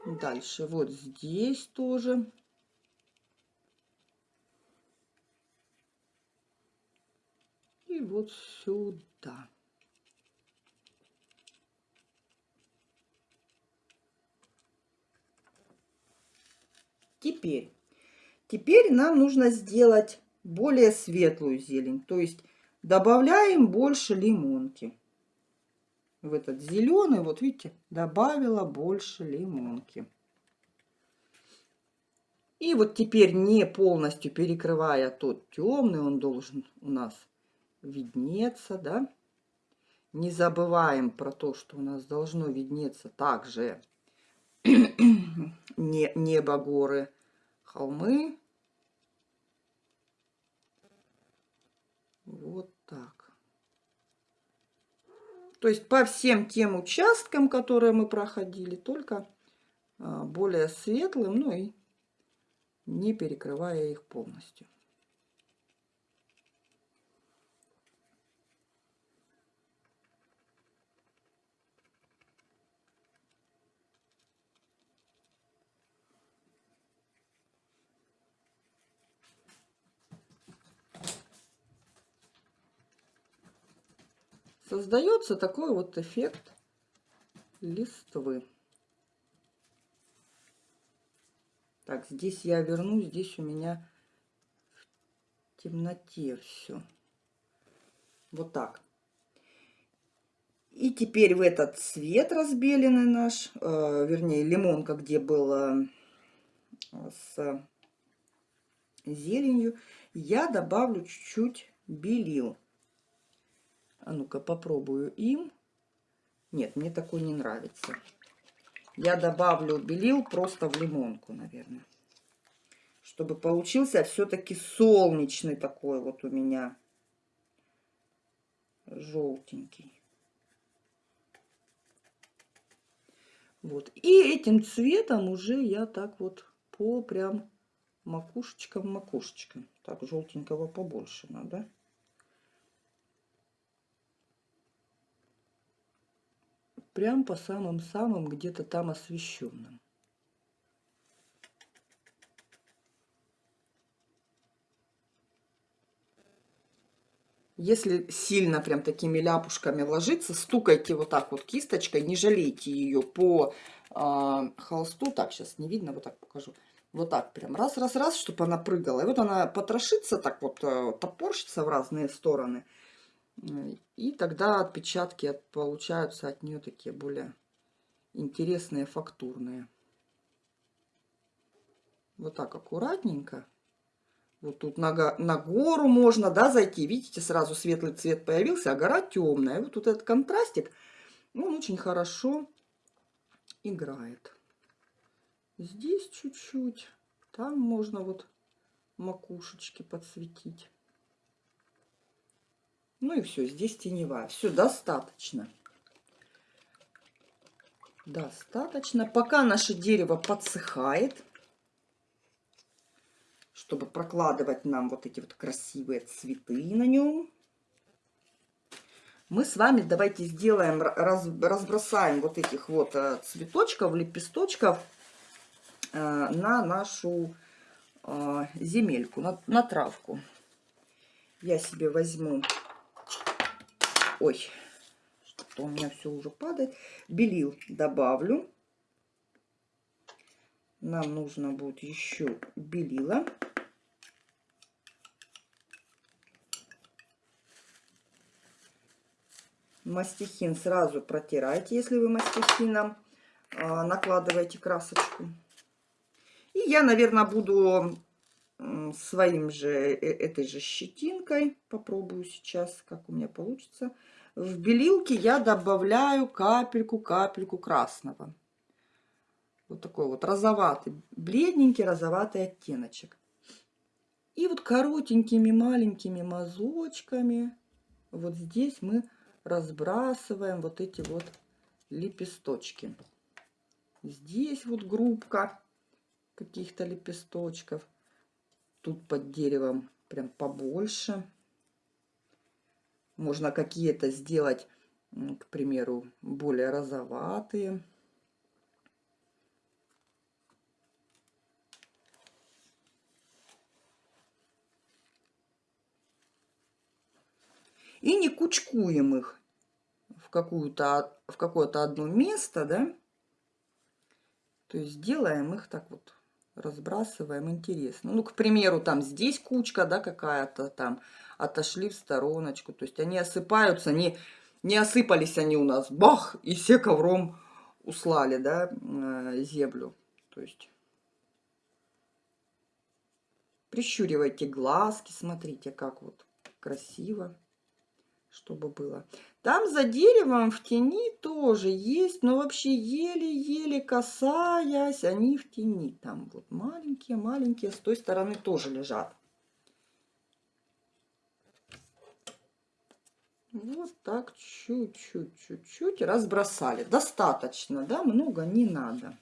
Дальше вот здесь тоже. И вот сюда. Теперь, теперь нам нужно сделать более светлую зелень. То есть добавляем больше лимонки. В этот зеленый, вот видите, добавила больше лимонки. И вот теперь не полностью перекрывая тот темный, он должен у нас виднеться, да. Не забываем про то, что у нас должно виднеться также не, небо, горы, холмы. Вот так. То есть по всем тем участкам, которые мы проходили, только а, более светлым, ну и не перекрывая их полностью. Создается такой вот эффект листвы. Так, здесь я верну, здесь у меня в темноте все. Вот так. И теперь в этот цвет разбеленный наш, э, вернее лимонка, где было с зеленью, я добавлю чуть-чуть белил. А ну-ка попробую им. Нет, мне такой не нравится. Я добавлю белил просто в лимонку, наверное. Чтобы получился все-таки солнечный такой вот у меня. Желтенький. Вот. И этим цветом уже я так вот по прям макушечкам-макушечкам. Так, желтенького побольше надо. Прям по самым-самым где-то там освещенным. Если сильно прям такими ляпушками ложиться, стукайте вот так вот кисточкой, не жалейте ее по э, холсту. Так, сейчас не видно, вот так покажу. Вот так прям раз-раз-раз, чтобы она прыгала. И вот она потрошится, так вот э, топорщится в разные стороны. И тогда отпечатки получаются от нее такие более интересные, фактурные. Вот так аккуратненько. Вот тут на, на гору можно, да, зайти. Видите, сразу светлый цвет появился, а гора темная. Вот тут этот контрастик, он очень хорошо играет. Здесь чуть-чуть. Там можно вот макушечки подсветить. Ну и все, здесь теневая. Все, достаточно. Достаточно. Пока наше дерево подсыхает, чтобы прокладывать нам вот эти вот красивые цветы на нем, мы с вами давайте сделаем, раз, разбросаем вот этих вот э, цветочков, лепесточков э, на нашу э, земельку, на, на травку. Я себе возьму Ой, что у меня все уже падает. Белил добавлю. Нам нужно будет еще белила. Мастихин сразу протирайте, если вы мастихином а, накладываете красочку. И я, наверное, буду своим же, э, этой же щетинкой, попробую сейчас, как у меня получится. В белилке я добавляю капельку, капельку красного. Вот такой вот розоватый, бледненький розоватый оттеночек. И вот коротенькими маленькими мазочками вот здесь мы разбрасываем вот эти вот лепесточки. Здесь вот группка каких-то лепесточков. Тут под деревом прям побольше. Можно какие-то сделать, к примеру, более розоватые. И не кучкуем их в, какую-то, в какое-то одно место, да. То есть делаем их так вот, разбрасываем, интересно. Ну, к примеру, там здесь кучка, да, какая-то там, отошли в стороночку. То есть они осыпаются, не, не осыпались они у нас, бах, и все ковром услали, да, э, землю. То есть прищуривайте глазки, смотрите, как вот красиво чтобы было. Там за деревом в тени тоже есть, но вообще еле-еле касаясь, они в тени. Там вот маленькие-маленькие, с той стороны тоже лежат. Вот так чуть-чуть, чуть-чуть разбросали. Достаточно, да? Много не надо.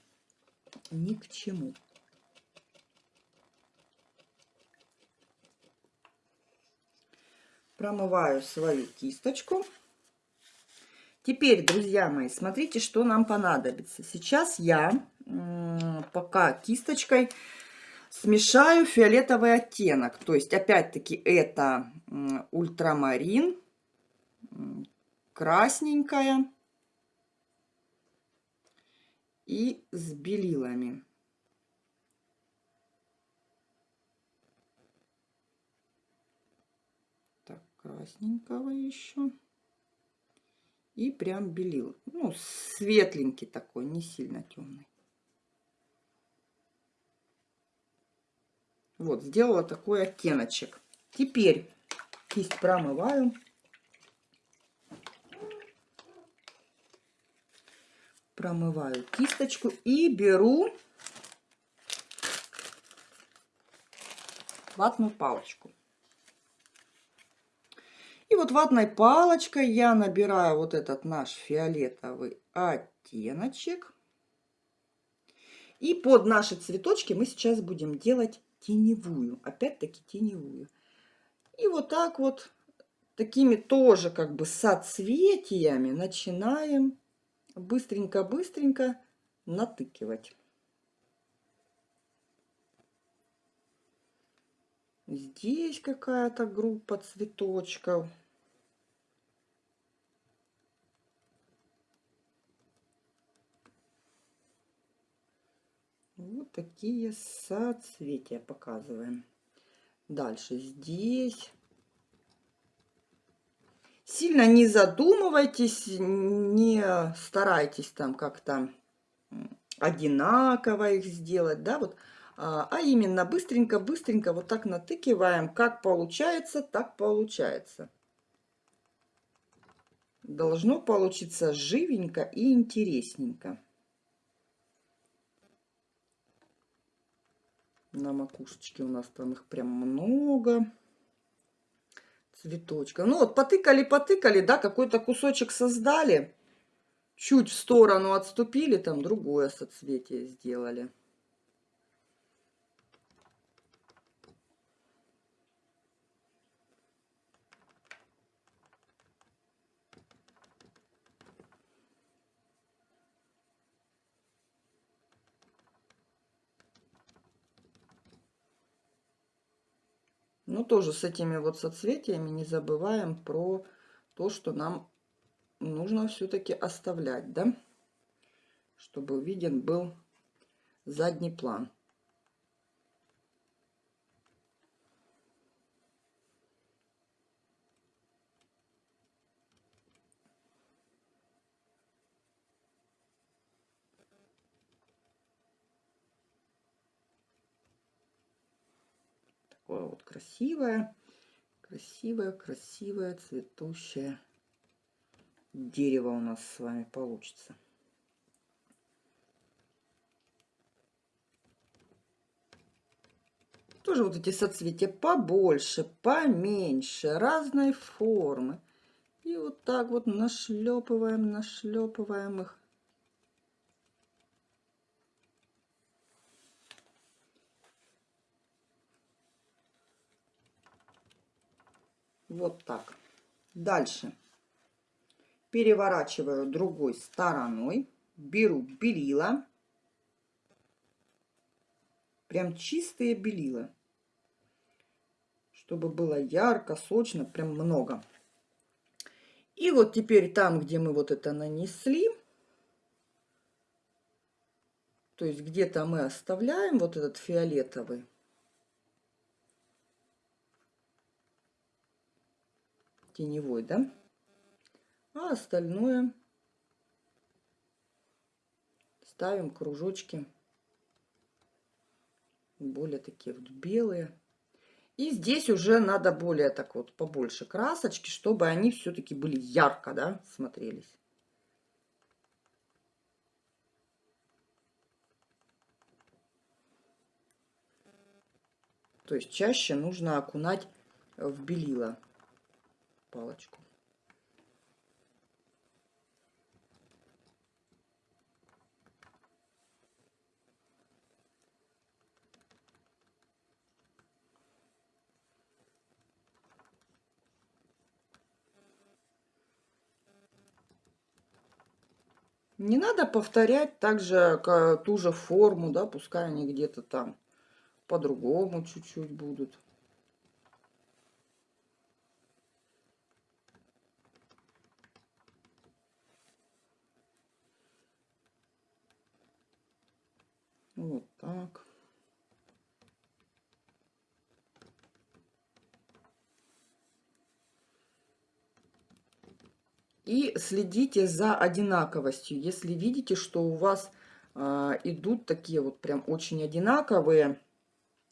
Ни к чему. промываю свою кисточку. Теперь, друзья мои, смотрите, что нам понадобится. Сейчас я пока кисточкой смешаю фиолетовый оттенок. То есть, опять-таки, это ультрамарин, красненькая и с белилами. красненького еще. И прям белил. Ну, светленький такой, не сильно темный. Вот, сделала такой оттеночек. Теперь кисть промываю. Промываю кисточку и беру ватную палочку. И вот ватной палочкой я набираю вот этот наш фиолетовый оттеночек. И под наши цветочки мы сейчас будем делать теневую. Опять-таки теневую. И вот так вот, такими тоже как бы соцветиями начинаем быстренько-быстренько натыкивать. Здесь какая-то группа цветочков. Вот такие соцветия показываем. Дальше здесь. Сильно не задумывайтесь, не старайтесь там как-то одинаково их сделать, да, вот а, а именно быстренько-быстренько вот так натыкиваем. Как получается, так получается. Должно получиться живенько и интересненько. На макушечке у нас там их прям много цветочков. Ну вот потыкали-потыкали, да, какой-то кусочек создали. Чуть в сторону отступили, там другое соцветие сделали. Ну, тоже с этими вот соцветиями не забываем про то, что нам нужно все-таки оставлять, да? Чтобы виден был задний план. Такое вот красивое, красивое, красивое цветущее дерево у нас с вами получится. Тоже вот эти соцветия побольше, поменьше, разной формы. И вот так вот нашлепываем, нашлепываем их. Вот так. Дальше. Переворачиваю другой стороной. Беру белила. Прям чистые белила. Чтобы было ярко, сочно, прям много. И вот теперь там, где мы вот это нанесли, то есть где-то мы оставляем вот этот фиолетовый, теневой, да? А остальное ставим кружочки более такие вот белые. И здесь уже надо более так вот побольше красочки, чтобы они все-таки были ярко, да, смотрелись. То есть чаще нужно окунать в белила палочку. Не надо повторять также ту же форму, да, пускай они где-то там по-другому чуть-чуть будут. Вот так. И следите за одинаковостью. Если видите, что у вас э, идут такие вот прям очень одинаковые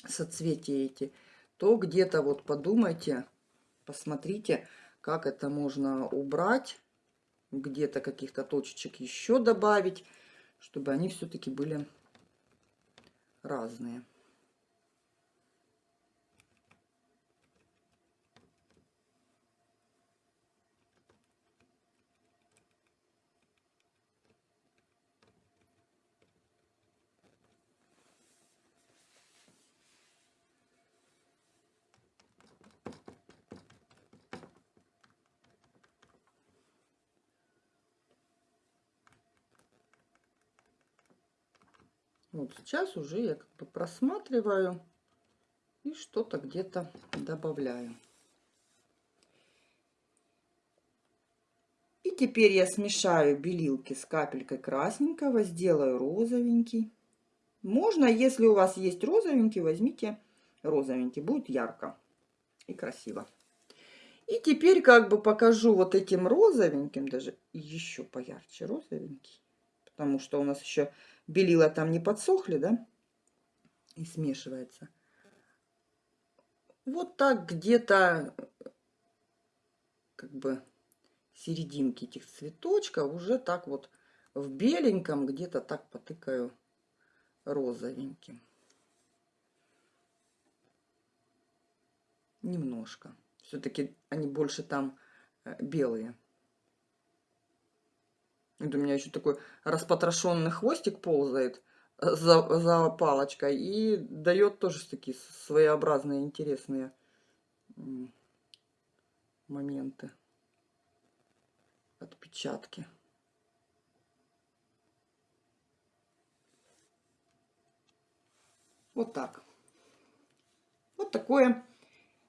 соцветия эти, то где-то вот подумайте, посмотрите, как это можно убрать, где-то каких-то точечек еще добавить, чтобы они все-таки были разные. Вот сейчас уже я как бы просматриваю и что-то где-то добавляю. И теперь я смешаю белилки с капелькой красненького, сделаю розовенький. Можно, если у вас есть розовенький, возьмите розовенький, будет ярко и красиво. И теперь как бы покажу вот этим розовеньким, даже еще поярче розовенький, потому что у нас еще белила там не подсохли, да, и смешивается. Вот так где-то как бы серединки этих цветочков уже так вот в беленьком где-то так потыкаю розовеньким. Немножко. Все-таки они больше там э, белые. Вот у меня еще такой распотрошенный хвостик ползает э, за, за палочкой и дает тоже такие своеобразные интересные моменты, отпечатки. Вот так. Вот такое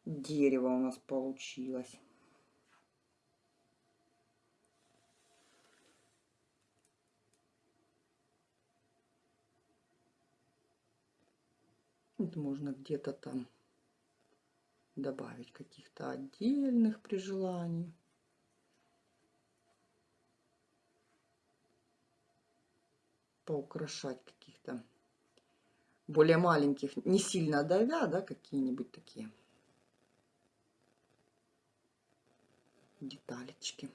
дерево у нас получилось. Вот можно где-то там добавить каких-то отдельных при желании. Поукрашать каких-то более маленьких, не сильно давя, да, какие-нибудь такие деталечки.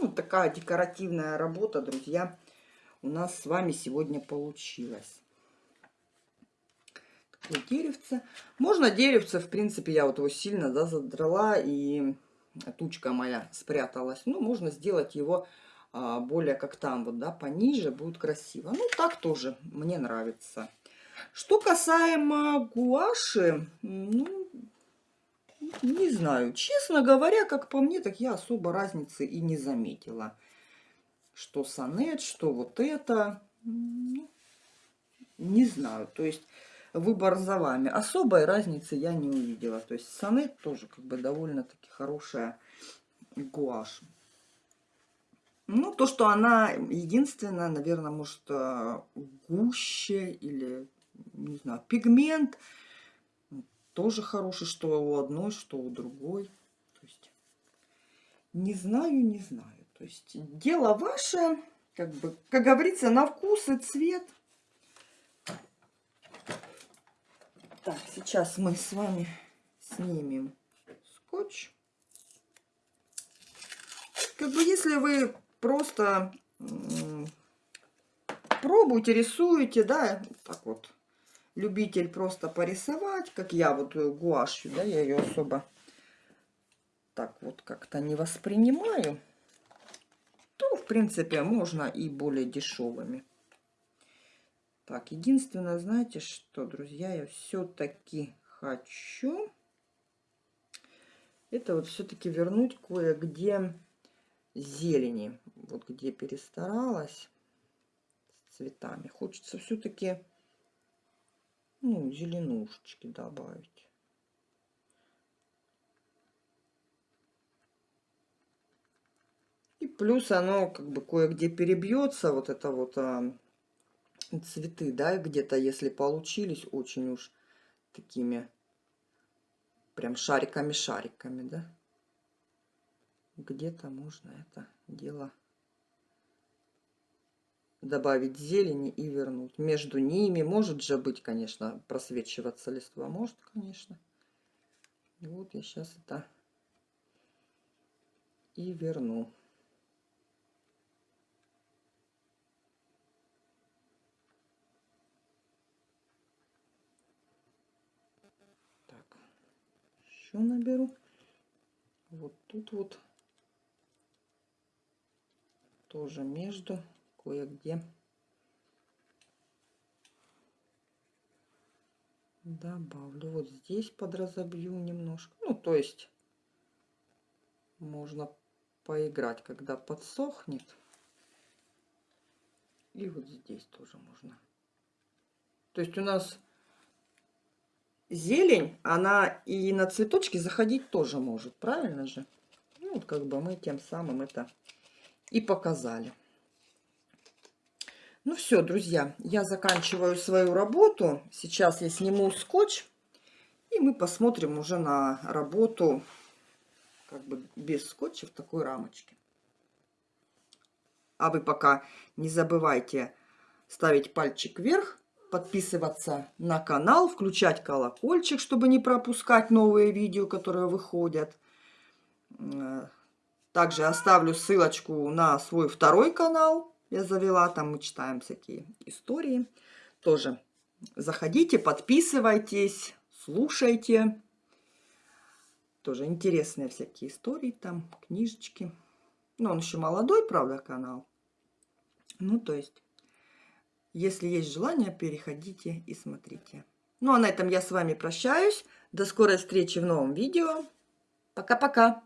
Вот такая декоративная работа, друзья, у нас с вами сегодня получилась. Такое деревце. Можно деревце, в принципе, я вот его сильно да, задрала, и тучка моя спряталась. Ну, можно сделать его а, более как там, вот, да, пониже, будет красиво. Ну, так тоже мне нравится. Что касаемо гуаши, ну, не знаю. Честно говоря, как по мне, так я особо разницы и не заметила. Что сонет, что вот это. Ну, не знаю. То есть выбор за вами. Особой разницы я не увидела. То есть сонет тоже как бы довольно-таки хорошая гуашь. Ну, то, что она единственная, наверное, может, э, гуще или, не знаю, пигмент тоже хороший, что у одной, что у другой. То есть, не знаю, не знаю. То есть, дело ваше, как бы, как говорится, на вкус и цвет. Так, сейчас мы с вами снимем скотч. Как бы, если вы просто пробуйте, рисуете, да, так вот, любитель просто порисовать, как я вот гуашью, да, я ее особо так вот как-то не воспринимаю, принципе, можно и более дешевыми. Так, единственное, знаете что, друзья, я все-таки хочу это вот все-таки вернуть кое-где зелени. Вот где перестаралась с цветами. Хочется все-таки ну, зеленушечки добавить. Плюс оно как бы кое-где перебьется, вот это вот а, цветы, да, где-то если получились очень уж такими прям шариками-шариками, да где-то можно это дело добавить зелени и вернуть. Между ними может же быть, конечно, просвечиваться листва. Может, конечно. И вот я сейчас это и верну. Так, еще наберу. Вот тут вот тоже между кое-где добавлю. Вот здесь подразобью немножко. Ну, то есть можно поиграть, когда подсохнет. И вот здесь тоже можно. То есть у нас зелень, она и на цветочки заходить тоже может, правильно же? Ну, вот как бы мы тем самым это и показали. Ну все, друзья, я заканчиваю свою работу. Сейчас я сниму скотч, и мы посмотрим уже на работу как бы без скотча в такой рамочке. А вы пока не забывайте ставить пальчик вверх, подписываться на канал, включать колокольчик, чтобы не пропускать новые видео, которые выходят. Э, также оставлю ссылочку на свой второй канал. Я завела, там мы читаем всякие истории. Тоже заходите, подписывайтесь, слушайте. Тоже интересные всякие истории там, книжечки. Ну, он еще молодой, правда, канал. Ну, то есть, если есть желание, переходите и смотрите. Ну, а на этом я с вами прощаюсь. До скорой встречи в новом видео. Пока-пока.